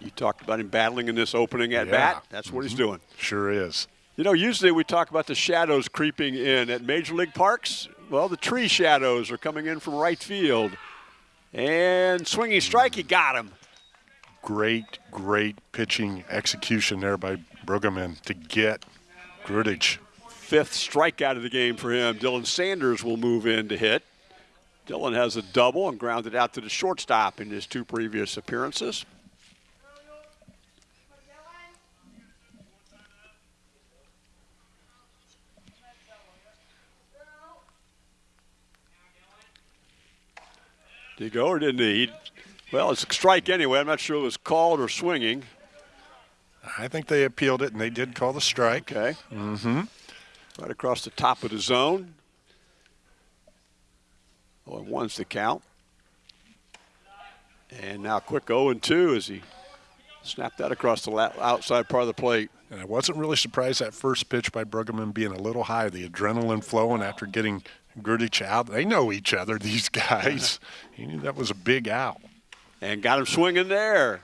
You talked about him battling in this opening at Yeah. bat. That's what he's mm-hmm. doing. Sure is. You know, usually we talk about the shadows creeping in at Major League Parks. Well, the tree shadows are coming in from right field. And swinging strike, he got him. Great, great pitching execution there by Bruggeman to get Grudich. Fifth strikeout of the game for him. Dylan Sanders will move in to hit. Dylan has a double and grounded out to the shortstop in his two previous appearances. Did he go or didn't? He- Well, it's a strike anyway. I'm not sure it was called or swinging. I think they appealed it, and they did call the strike. Okay. Mm-hmm. Right across the top of the zone. Oh, and one's the count. And now quick 0 and 2 as he snapped that across the outside part of the plate. And I wasn't really surprised that first pitch by Bruggeman being a little high, the adrenaline flowing after getting Grudich out. They know each other, these guys. he knew that was a big out. And got him swinging there.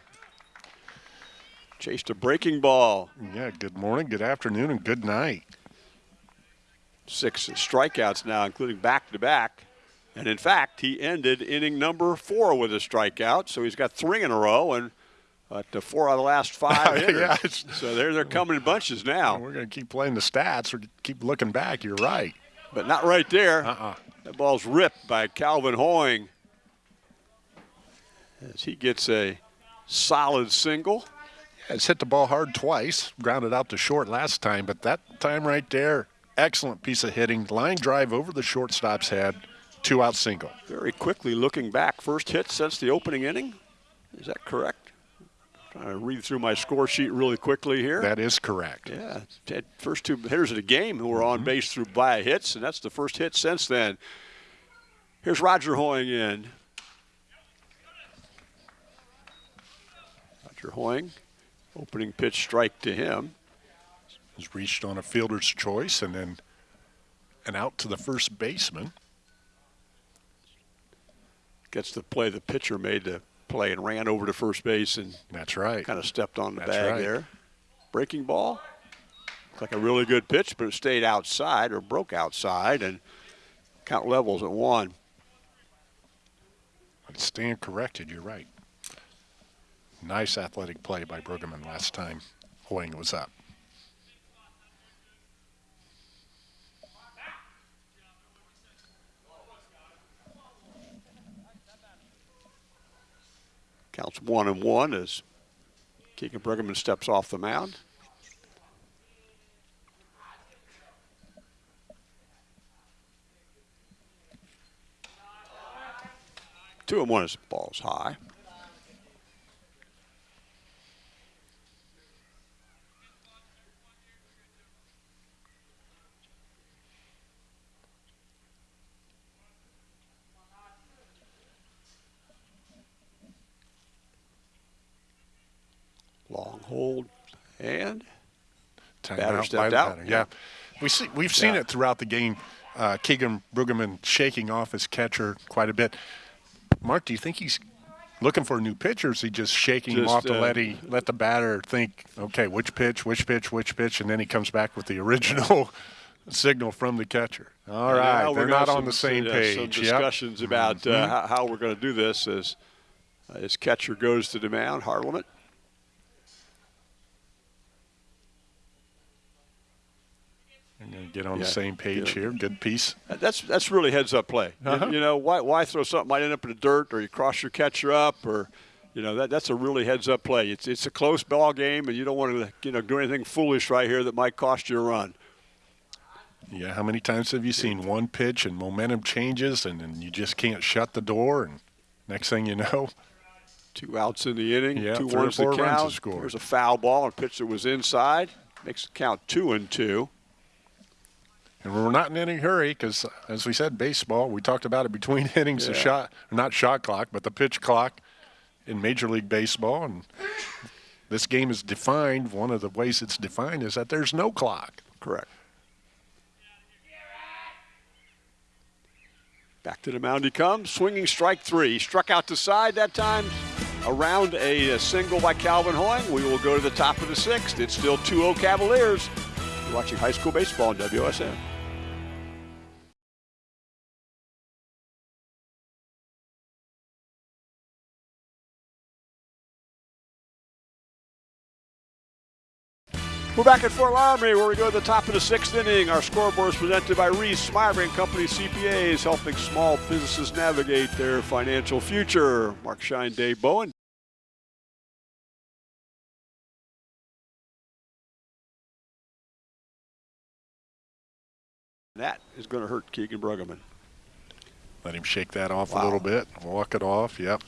Chased a breaking ball. Yeah, good morning, good afternoon, and good night. Six strikeouts now, including back to back. And in fact, he ended inning number four with a strikeout. So he's got three in a row and uh, to four out of the last five. Yeah, so they're, they're coming in bunches now. We're going to keep playing the stats or keep looking back. You're right. But not right there. Uh-uh. That ball's ripped by Calvin Hoying as he gets a solid single. It's hit the ball hard twice, grounded out to short last time, but that time right there, excellent piece of hitting. Line drive over the shortstop's head, two out single. Very quickly looking back, first hit since the opening inning. Is that correct? Trying to read through my score sheet really quickly here. That is correct. Yeah, first two hitters of the game who were on mm-hmm. base through via hits, and that's the first hit since then. Here's Roger Hoying in. Roger Hoying, opening pitch strike to him. Was reached on a fielder's choice and then and out to the first baseman. Gets the play the pitcher made to play and ran over to first base and That's right. kind of stepped on the That's bag right. there. Breaking ball. Looked like a really good pitch, but it stayed outside or broke outside, and count levels at one. I Stand corrected. You're right. Nice athletic play by Bruggeman last time Hoying was up. Counts one and one as Keegan Bruggeman steps off the mound. Two and one the ball's high. Long hold and Time Batter out stepped out. batter, Yeah, we see we've seen Yeah. it throughout the game. Uh, Keegan Bruggeman shaking off his catcher quite a bit. Mark, do you think he's looking for a new pitch, or is he just shaking him Just, off to uh, let he let the batter think, okay, which pitch, which pitch, which pitch, and then he comes back with the original signal from the catcher. All And right, they're not on the same uh, page. Some Yep. Discussions about uh, how, how we're going to do this as uh, his catcher goes to the mound, Harleman. Going to get on Yeah, the same page here. Good piece. That's that's really heads up play. You- Uh-huh. You, know why why throw something might end up in the dirt or you cross your catcher up or you know that that's a really heads up play. It's it's a close ball game and you don't want to you know do anything foolish right here that might cost you a run. Yeah, how many times have you seen one pitch and momentum changes, and then you just can't shut the door, and next thing you know, Two outs in the inning, Yeah, two ones four runs to score. There's a foul ball and pitch that was inside. Makes it count two and two. And we're not in any hurry because, as we said, baseball, we talked about it between innings, the shot, not shot clock, but the pitch clock in Major League Baseball. And this game is defined, one of the ways it's defined is that there's no clock. Correct. Back to the mound he comes, swinging strike three. Struck out to side that time, around a, a single by Calvin Hoying. We will go to the top of the sixth. It's still 2-0 Cavaliers. You're watching high school baseball on WSN. We're back at Fort Loramie where we go to the top of the sixth inning. Our scoreboard is presented by Reese Smyver and Company CPAs, helping small businesses navigate their financial future. Mark Shine, Dave Bowen. That is going to hurt Keegan Bruggeman. Let him shake that off Wow. a little bit, walk it off. Yep.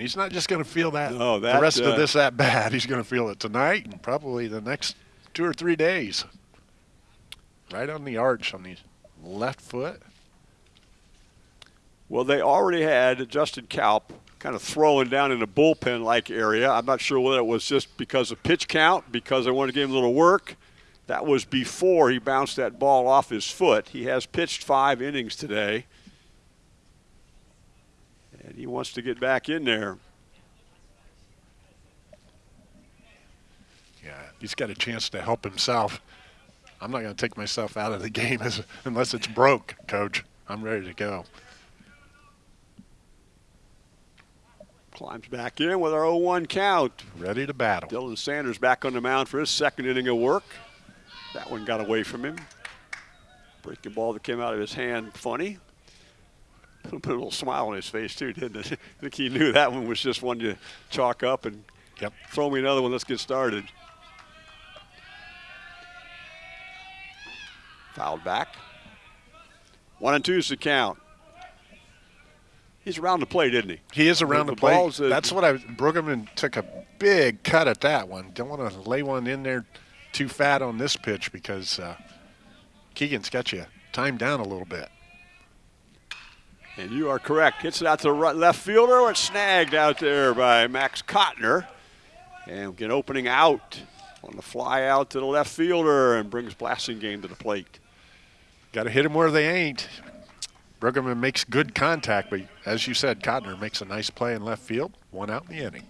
And he's not just going to feel that, No, that, the rest uh, of this at bat. He's going to feel it tonight and probably the next two or three days. Right on the arch on the left foot. Well, they already had Justin Kalp kind of throwing down in a bullpen like area. I'm not sure whether it was just because of pitch count, because they wanted to give him a little work. That was before he bounced that ball off his foot. He has pitched five innings today. And he wants to get back in there. Yeah, he's got a chance to help himself. I'm not going to take myself out of the game as, unless it's broke, coach. I'm ready to go. Climbs back in with our 0 1 count. Ready to battle. Dylan Sanders back on the mound for his second inning of work. That one got away from him. Breaking ball that came out of his hand, funny. Put a little smile on his face too, didn't it? I think he knew that one was just one to chalk up and Yep. throw me another one. Let's get started. Fouled back. One and two's the count. He's around the plate, isn't he? He is around The the, a- That's what I. Bruggeman took a big cut at that one. Don't want to lay one in there too fat on this pitch because uh, Keegan's got you timed down a little bit. And you are correct. Hits it out to the right left fielder. It's snagged out there by Max Cotner. And get opening out on the fly out to the left fielder and brings Blassingame to the plate. Got to hit them where they ain't. Bruggeman makes good contact, but as you said, Cotner makes a nice play in left field. One out in the inning.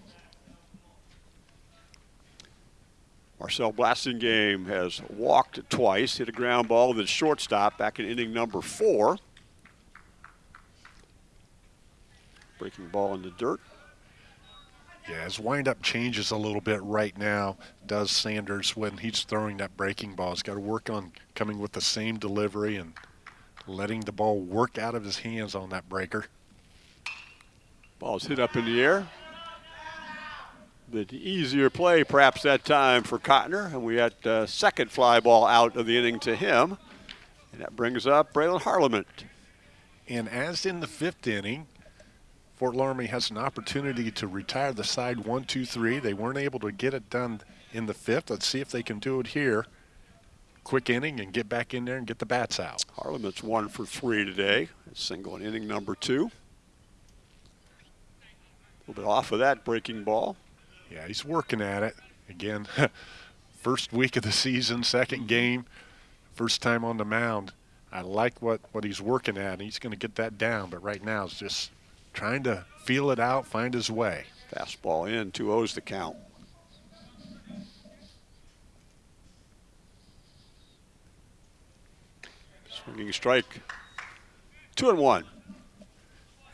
Marcel Blassingame has walked twice, hit a ground ball with his shortstop back in inning number four. Breaking ball in the dirt. Yeah, his windup changes a little bit right now, does Sanders, when he's throwing that breaking ball. He's got to work on coming with the same delivery and letting the ball work out of his hands on that breaker. Ball's hit up in the air. The easier play perhaps that time for Cotner, and we had uh, second fly ball out of the inning to him. And that brings up Braylon Harleman. And as in the fifth inning, Fort Loramie has an opportunity to retire the side one, two, three. They weren't able to get it done in the fifth. Let's see if they can do it here. Quick inning and get back in there and get the bats out. Harleman's one for three today. Single in inning number two. A little bit off of that breaking ball. Yeah, he's working at it. Again, first week of the season, second game, first time on the mound. I like what, what he's working at, he's going to get that down. But right now, it's just trying to feel it out, find his way. Fastball in, 2 O's the count. Swinging strike. Two and one.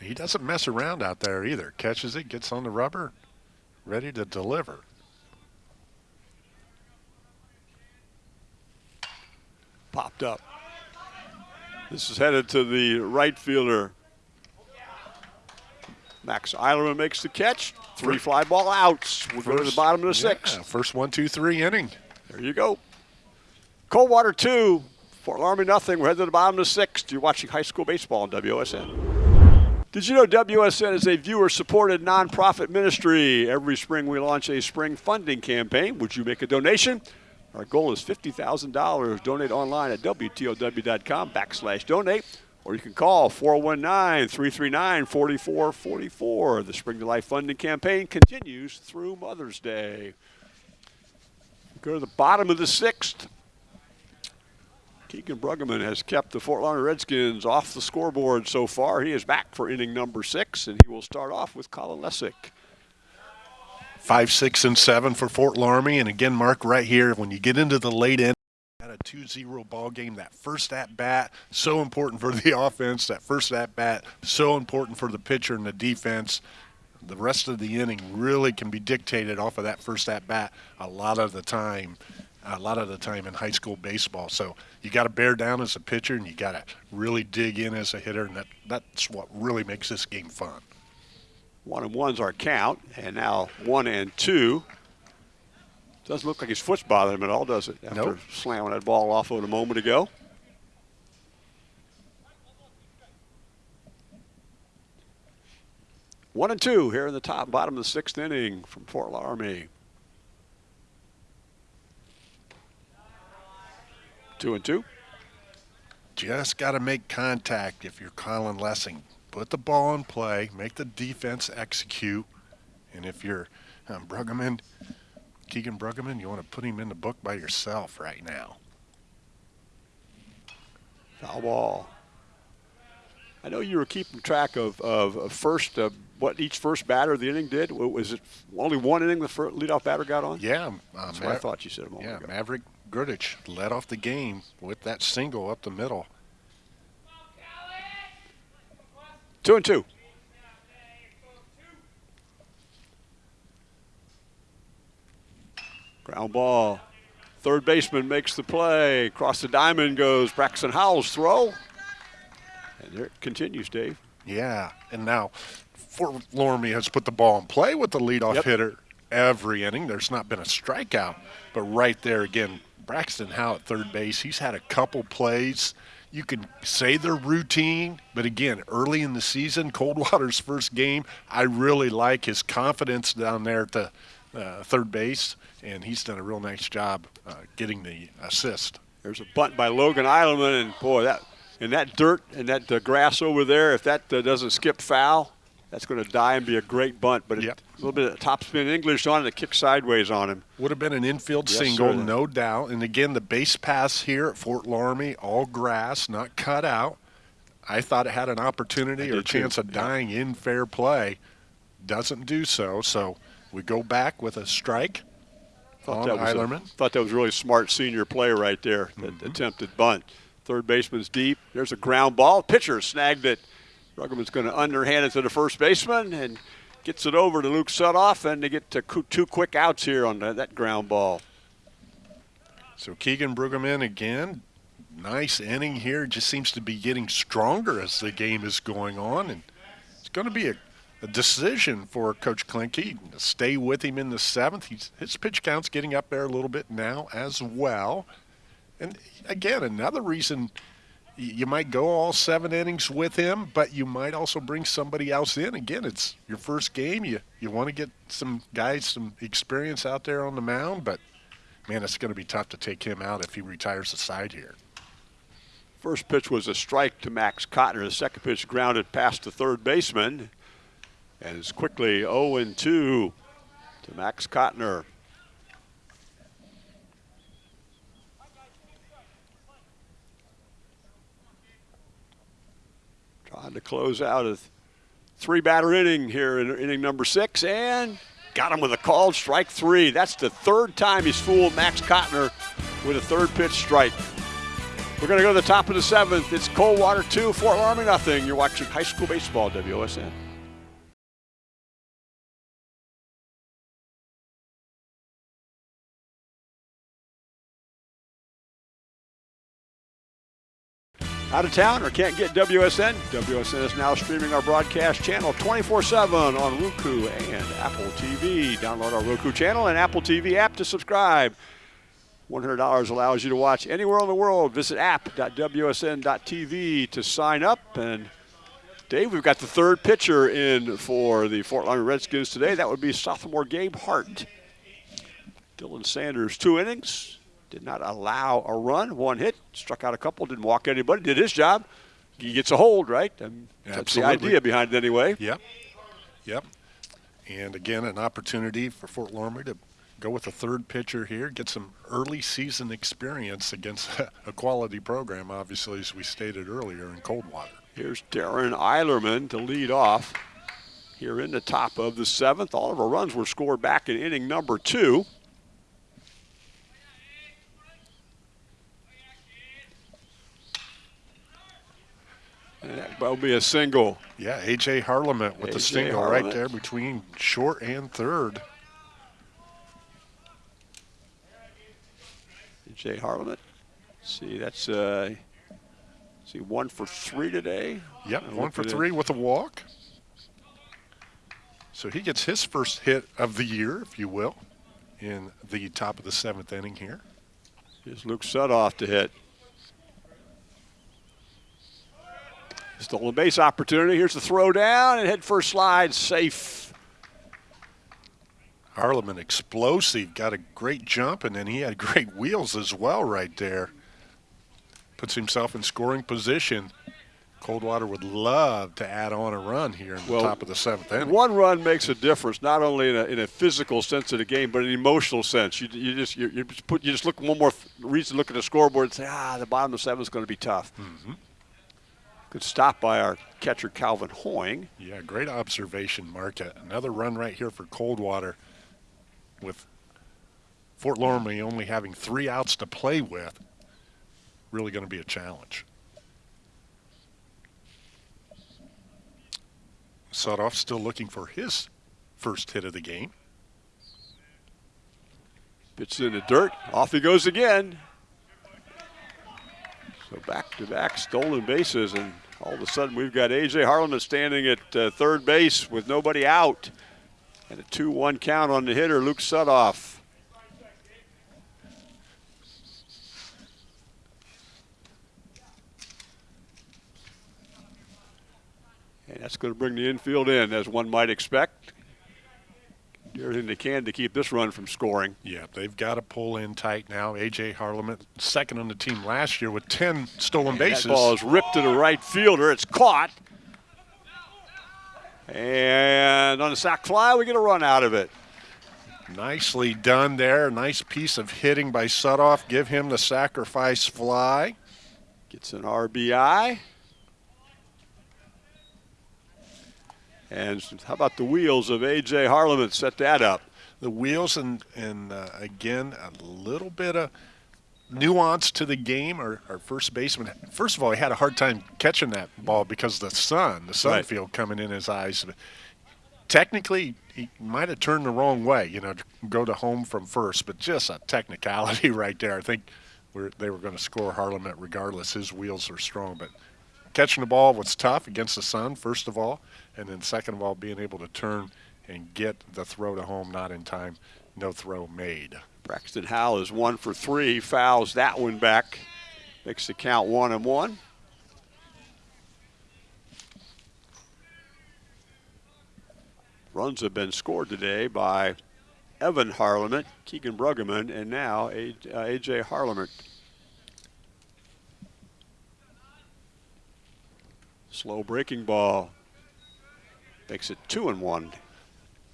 He doesn't mess around out there either. Catches it, gets on the rubber, ready to deliver. Popped up. This is headed to the right fielder, Max Eilerman makes the catch. Three fly ball outs. We'll first, go to the bottom of the sixth. Yeah, first one, two, three inning. There you go. Coldwater two, Fort Loramie nothing. We're headed to the bottom of the sixth. You're watching high school baseball on WSN. Did you know WSN is a viewer-supported nonprofit ministry? Every spring we launch a spring funding campaign. Would you make a donation? Our goal is $50,000. Donate online at WTOW.com backslash donate or you can call 419 339 4444. The Spring to Life funding campaign continues through Mother's Day. Go to the bottom of the sixth. Keegan Bruggeman has kept the Fort Loramie Redskins off the scoreboard so far. He is back for inning number six, and he will start off with Colin Lessick. Five, six, and seven for Fort Loramie. And again, Mark, right here, when you get into the late end, a 2-0 ball game. That first at bat so important for the offense. That first at bat so important for the pitcher and the defense. The rest of the inning really can be dictated off of that first at bat a lot of the time. A lot of the time in high school baseball. So you got to bear down as a pitcher and you got to really dig in as a hitter, and that, that's what really makes this game fun. One and one's our count, and now one and two. Doesn't look like his foot's bothering him at all, does it? After nope. slamming that ball off of it a moment ago. One and two here in the top bottom of the sixth inning from Fort Loramie. Two and two. Just got to make contact if you're Colin Lessing. Put the ball in play, make the defense execute. And if you're um, Bruggeman, Keegan Bruggeman, you want to put him in the book by yourself right now. Foul ball. I know you were keeping track of, of, of first, uh, what each first batter of the inning did. Was it only one inning the first leadoff batter got on? Yeah. Uh, That's what I thought you said a moment yeah, ago. Maverick Grudich led off the game with that single up the middle. Two and two. Ground ball. Third baseman makes the play. Across the diamond goes Braxton Howell's throw. And there it continues, Dave. Yeah, and now Fort Loramie has put the ball in play with the leadoff yep. hitter every inning. There's not been a strikeout, but right there again, Braxton Howell at third base. He's had a couple plays. You can say they're routine, but again, early in the season, Coldwater's first game, I really like his confidence down there at the uh, third base and he's done a real nice job uh, getting the assist. There's a bunt by Logan Eilerman, and boy, that in that dirt and that uh, grass over there, if that uh, doesn't skip foul, that's going to die and be a great bunt. But yep. a little bit of topspin English on it, it kicks sideways on him. Would have been an infield yes, single, sir. no doubt. And again, the base pass here at Fort Loramie, all grass, not cut out. I thought it had an opportunity or chance too. of dying in fair play. Doesn't do so. So we go back with a strike. Thought that, was a, thought that was really smart senior play right there, that mm -hmm. attempted bunt. Third baseman's deep. There's a ground ball. Pitcher snagged it. Bruggeman's going to underhand it to the first baseman and gets it over to Luke Sudoff, and they get two quick outs here on that ground ball. So Keegan Bruggeman again. Nice inning here. Just seems to be getting stronger as the game is going on. And it's going to be a, a decision for Coach Klinke to stay with him in the seventh. He's, his pitch count's getting up there a little bit now as well. And again, another reason you might go all seven innings with him, but you might also bring somebody else in. Again, it's your first game. You you want to get some guys some experience out there on the mound, but man, it's going to be tough to take him out if he retires the side here. First pitch was a strike to Max Cotner. The second pitch grounded past the third baseman. Oh and it's quickly 0 2 to Max Cotner. Trying to close out a three batter inning here in inning number six and got him with a called strike three. That's the third time he's fooled Max Cotner with a third pitch strike. We're going to go to the top of the seventh. It's Coldwater 2, Fort Loramie nothing. You're watching high school baseball, WOSN. Out of town or can't get WSN? WSN is now streaming our broadcast channel 24 7 on Roku and Apple TV. Download our Roku channel and Apple TV app to subscribe. $100 allows you to watch anywhere in the world. Visit app.wsn.tv to sign up. And Dave, we've got the third pitcher in for the Fort Loramie Redskins today. That would be sophomore Gabe Hart. Dylan Sanders, two innings, did not allow a run, one hit, struck out a couple, didn't walk anybody, did his job. He gets a hold, right? And that's the idea behind it anyway. Yep. Yep. And again, an opportunity for Fort Loramie to go with a third pitcher here, get some early season experience against a quality program, obviously, as we stated earlier in Coldwater. Here's Darren Eilerman to lead off here in the top of the seventh. All of our runs were scored back in inning number two. And that will be a single. Yeah, A.J. Harleman with the single Harleman. right there between short and third. Jay Harleman. See, that's uh, see one for three today. Yep, one for three with a walk. So he gets his first hit of the year, if you will, in the top of the seventh inning here. Here's Luke Sudoff to hit. Stolen base opportunity. Here's the throw down and head first slide safe Harleman explosive, got a great jump, and then he had great wheels as well right there. Puts himself in scoring position. Coldwater would love to add on a run here in the well, top of the seventh inning. One run makes a difference, not only in a, in a physical sense of the game, but an emotional sense. You, you just you, you, just put you just look one more reason to look at the scoreboard and say, ah, the bottom of the seventh is going to be tough. Mm-hmm. Good stop by our catcher Calvin Hoying. Yeah, great observation, Mark. Another run right here for Coldwater with Fort Loramie only having three outs to play with, really going to be a challenge. Sudoff still looking for his first hit of the game. Pitch in the dirt. Off he goes again. So back-to-back stolen bases, and all of a sudden we've got A.J. Harleman standing at uh, third base with nobody out. And a 2-1 count on the hitter, Luke Sudoff. And that's going to bring the infield in, as one might expect. Do everything they can to keep this run from scoring. Yeah, they've got to pull in tight now. A.J. Harleman, second on the team last year with 10 stolen bases. That ball is ripped to the right fielder. It's caught. And on the sac fly, we get a run out of it. Nicely done there. Nice piece of hitting by Sudoff. Give him the sacrifice fly. Gets an RBI. And how about the wheels of A.J. Harleman? Set that up. The wheels and, and uh, again, a little bit of – nuance to the game. Our, our first baseman, first of all, he had a hard time catching that ball because of the sun, the sun right. field coming in his eyes. technically, he might have turned the wrong way, you know, to go to home from first, but just a technicality right there. I think we're, they were going to score Harleman regardless. His wheels are strong, but catching the ball was tough against the sun, first of all, and then second of all, being able to turn and get the throw to home not in time. No throw made. Braxton Howell is one for three, fouls that one back, makes the count one and one. Runs have been scored today by Evan Harleman, Keegan Bruggeman, and now A.J. Uh, Harleman. Slow breaking ball makes it two and one.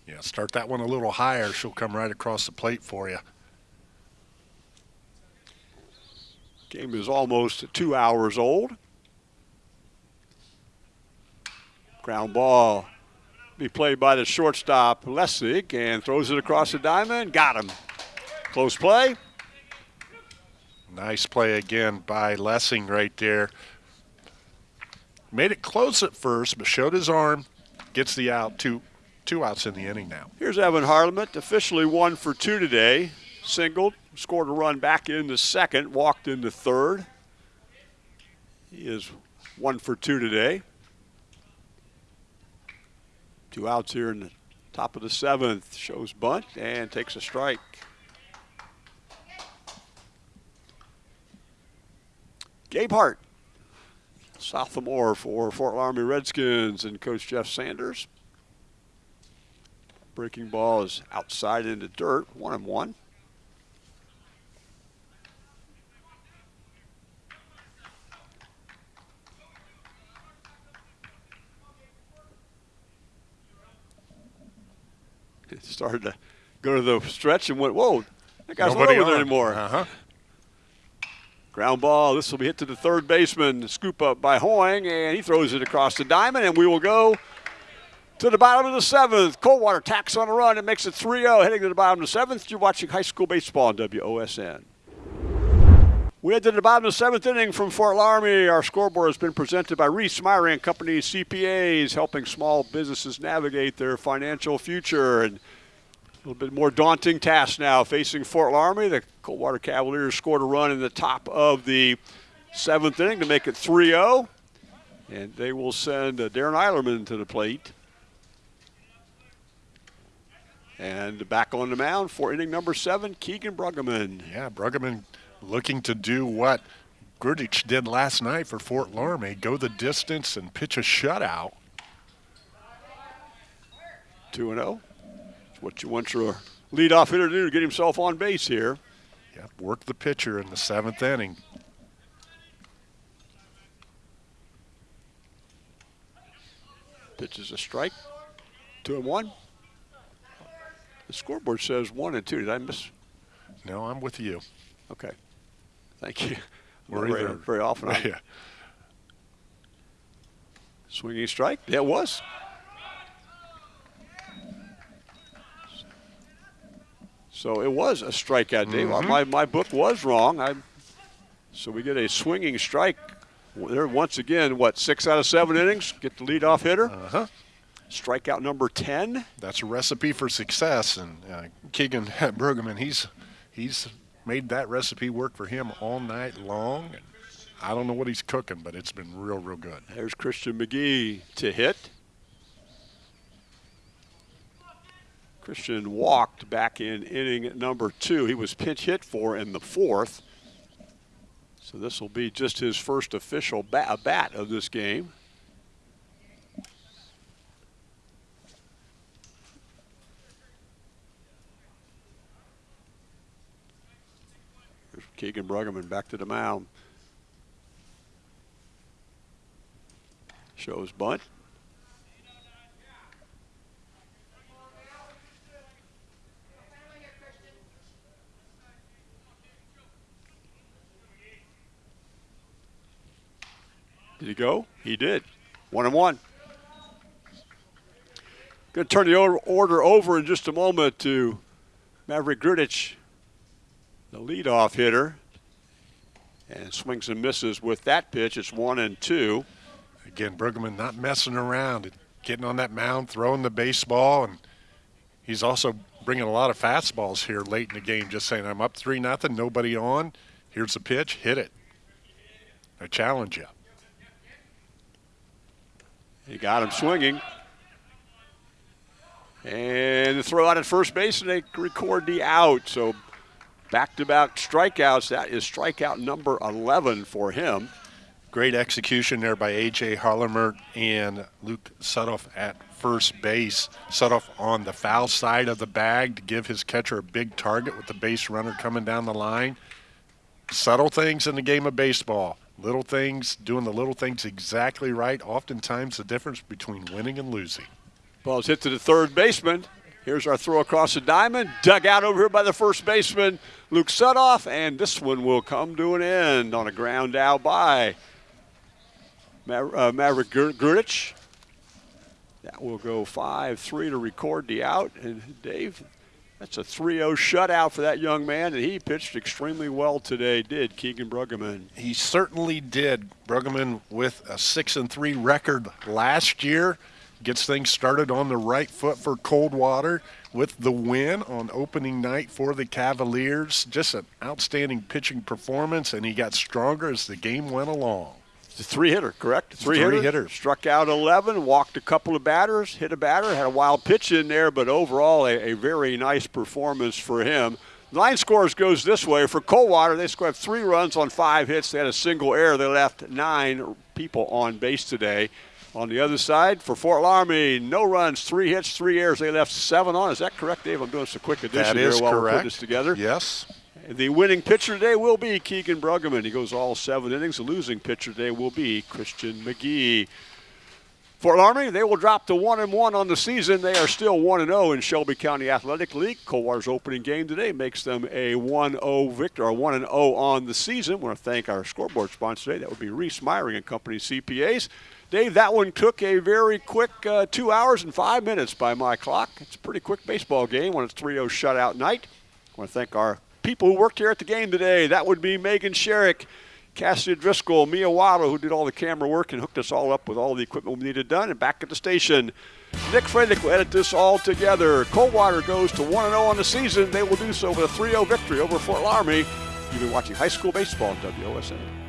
Yeah, start that one a little higher. She'll come right across the plate for you. Game is almost two hours old. Ground ball be played by the shortstop Lessig and throws it across the diamond. Got him. Close play. Nice play again by Lessing right there. Made it close at first, but showed his arm. Gets the out. Two, two outs in the inning now. Here's Evan Harleman, officially one for two today. Singled, scored a run back in the second, walked in the third. He is one for two today. Two outs here in the top of the seventh. Shows bunt and takes a strike. Gabe Hart, sophomore for Fort Loramie Redskins and Coach Jeff Sanders. Breaking ball is outside into dirt, one and one. It started to go to the stretch and went, whoa, that guy's Nobody not over there anymore. Uh-huh. Ground ball. This will be hit to the third baseman. Scoop up by Hoying, and he throws it across the diamond, and we will go to the bottom of the seventh. Coldwater tacks on a run and makes it 3 0, heading to the bottom of the seventh. You're watching high school baseball on WOSN. We head to the bottom of the seventh inning from Fort Loramie. Our scoreboard has been presented by Reese Meyer and Company CPAs, helping small businesses navigate their financial future. And a little bit more daunting task now facing Fort Loramie. The Coldwater Cavaliers scored a run in the top of the seventh inning to make it 3 0. And they will send uh, Darren Eilerman to the plate. And back on the mound for inning number seven, Keegan Bruggeman. Yeah, Bruggeman looking to do what Grudich did last night for Fort Loramie, go the distance and pitch a shutout. 2 0 what you want your leadoff hitter to do to get himself on base here. Yep, work the pitcher in the seventh inning. Pitches a strike. Two and one. The scoreboard says one and two. Did I miss? No, I'm with you. Okay. Thank you. We're very, very often. yeah. Swinging strike. Yeah, it was. So it was a strikeout, Dave. Mm-hmm. My, my book was wrong. I, so we get a swinging strike. There once again, what, six out of seven innings? Get the leadoff hitter. Uh-huh. Strikeout number 10. That's a recipe for success. And uh, Keegan Bruggeman, he's, he's made that recipe work for him all night long. I don't know what he's cooking, but it's been real, real good. There's Christian McGee to hit. Christian walked back in inning number two. He was pinch hit for in the fourth. So this will be just his first official bat, bat of this game. Keegan Bruggeman back to the mound. Shows bunt. Did go? He did. One and one. Going to turn the order over in just a moment to Maverick Grudich, the leadoff hitter, and swings and misses with that pitch. It's one and two. Again, Bruggeman not messing around. getting on that mound, throwing the baseball, and he's also bringing a lot of fastballs here late in the game. Just saying, I'm up three nothing, nobody on. Here's the pitch, hit it. I challenge you. He got him swinging. And the throw out at first base, and they record the out. So back to back strikeouts. That is strikeout number 11 for him. Great execution there by A.J. Harleman and Luke Sudoff at first base. Sudoff on the foul side of the bag to give his catcher a big target with the base runner coming down the line. Subtle things in the game of baseball. Little things, doing the little things exactly right. Oftentimes the difference between winning and losing. Ball's hit to the third baseman. Here's our throw across the diamond. Dug out over here by the first baseman, Luke Sudoff, and this one will come to an end on a ground out by uh, Maverick Grudich. That will go 5-3 to record the out. And Dave, that's a 3-0 shutout for that young man, and he pitched extremely well today, did Keegan Bruggeman. He certainly did. Bruggeman with a 6-3 record last year gets things started on the right foot for Coldwater with the win on opening night for the Cavaliers. Just an outstanding pitching performance, and he got stronger as the game went along. It's a three hitter, correct? Three, three hitter. hitter. Struck out 11, walked a couple of batters, hit a batter, had a wild pitch in there, but overall a, a very nice performance for him. Line scores goes this way. For Coldwater, they scored three runs on five hits. They had a single error. They left nine people on base today. On the other side, for Fort Loramie, no runs, three hits, three errors. They left seven on. Is that correct, Dave? I'm doing some quick addition here while correct. we put this together. Yes. The winning pitcher today will be Keegan Bruggeman. He goes all seven innings. The losing pitcher today will be Christian McGee. Fort Loramie, they will drop to one and one on the season. They are still one and zero in Shelby County Athletic League. Coldwater's opening game today makes them a 1-0 victor, or one and 0 on the season. I want to thank our scoreboard sponsor today. That would be Reese Myring and Company CPAs. Dave, that one took a very quick uh, two hours and five minutes by my clock. It's a pretty quick baseball game when it's 3-0 shutout night. I want to thank our people who worked here at the game today. That would be Megan Sherrick, Cassidy Driscoll, Mia Waddle, who did all the camera work and hooked us all up with all the equipment we needed done. And back at the station, Nick Fredick will edit this all together. Coldwater goes to 1 0 on the season. They will do so with a 3 0 victory over Fort Loramie. You've been watching high school baseball on WOSN.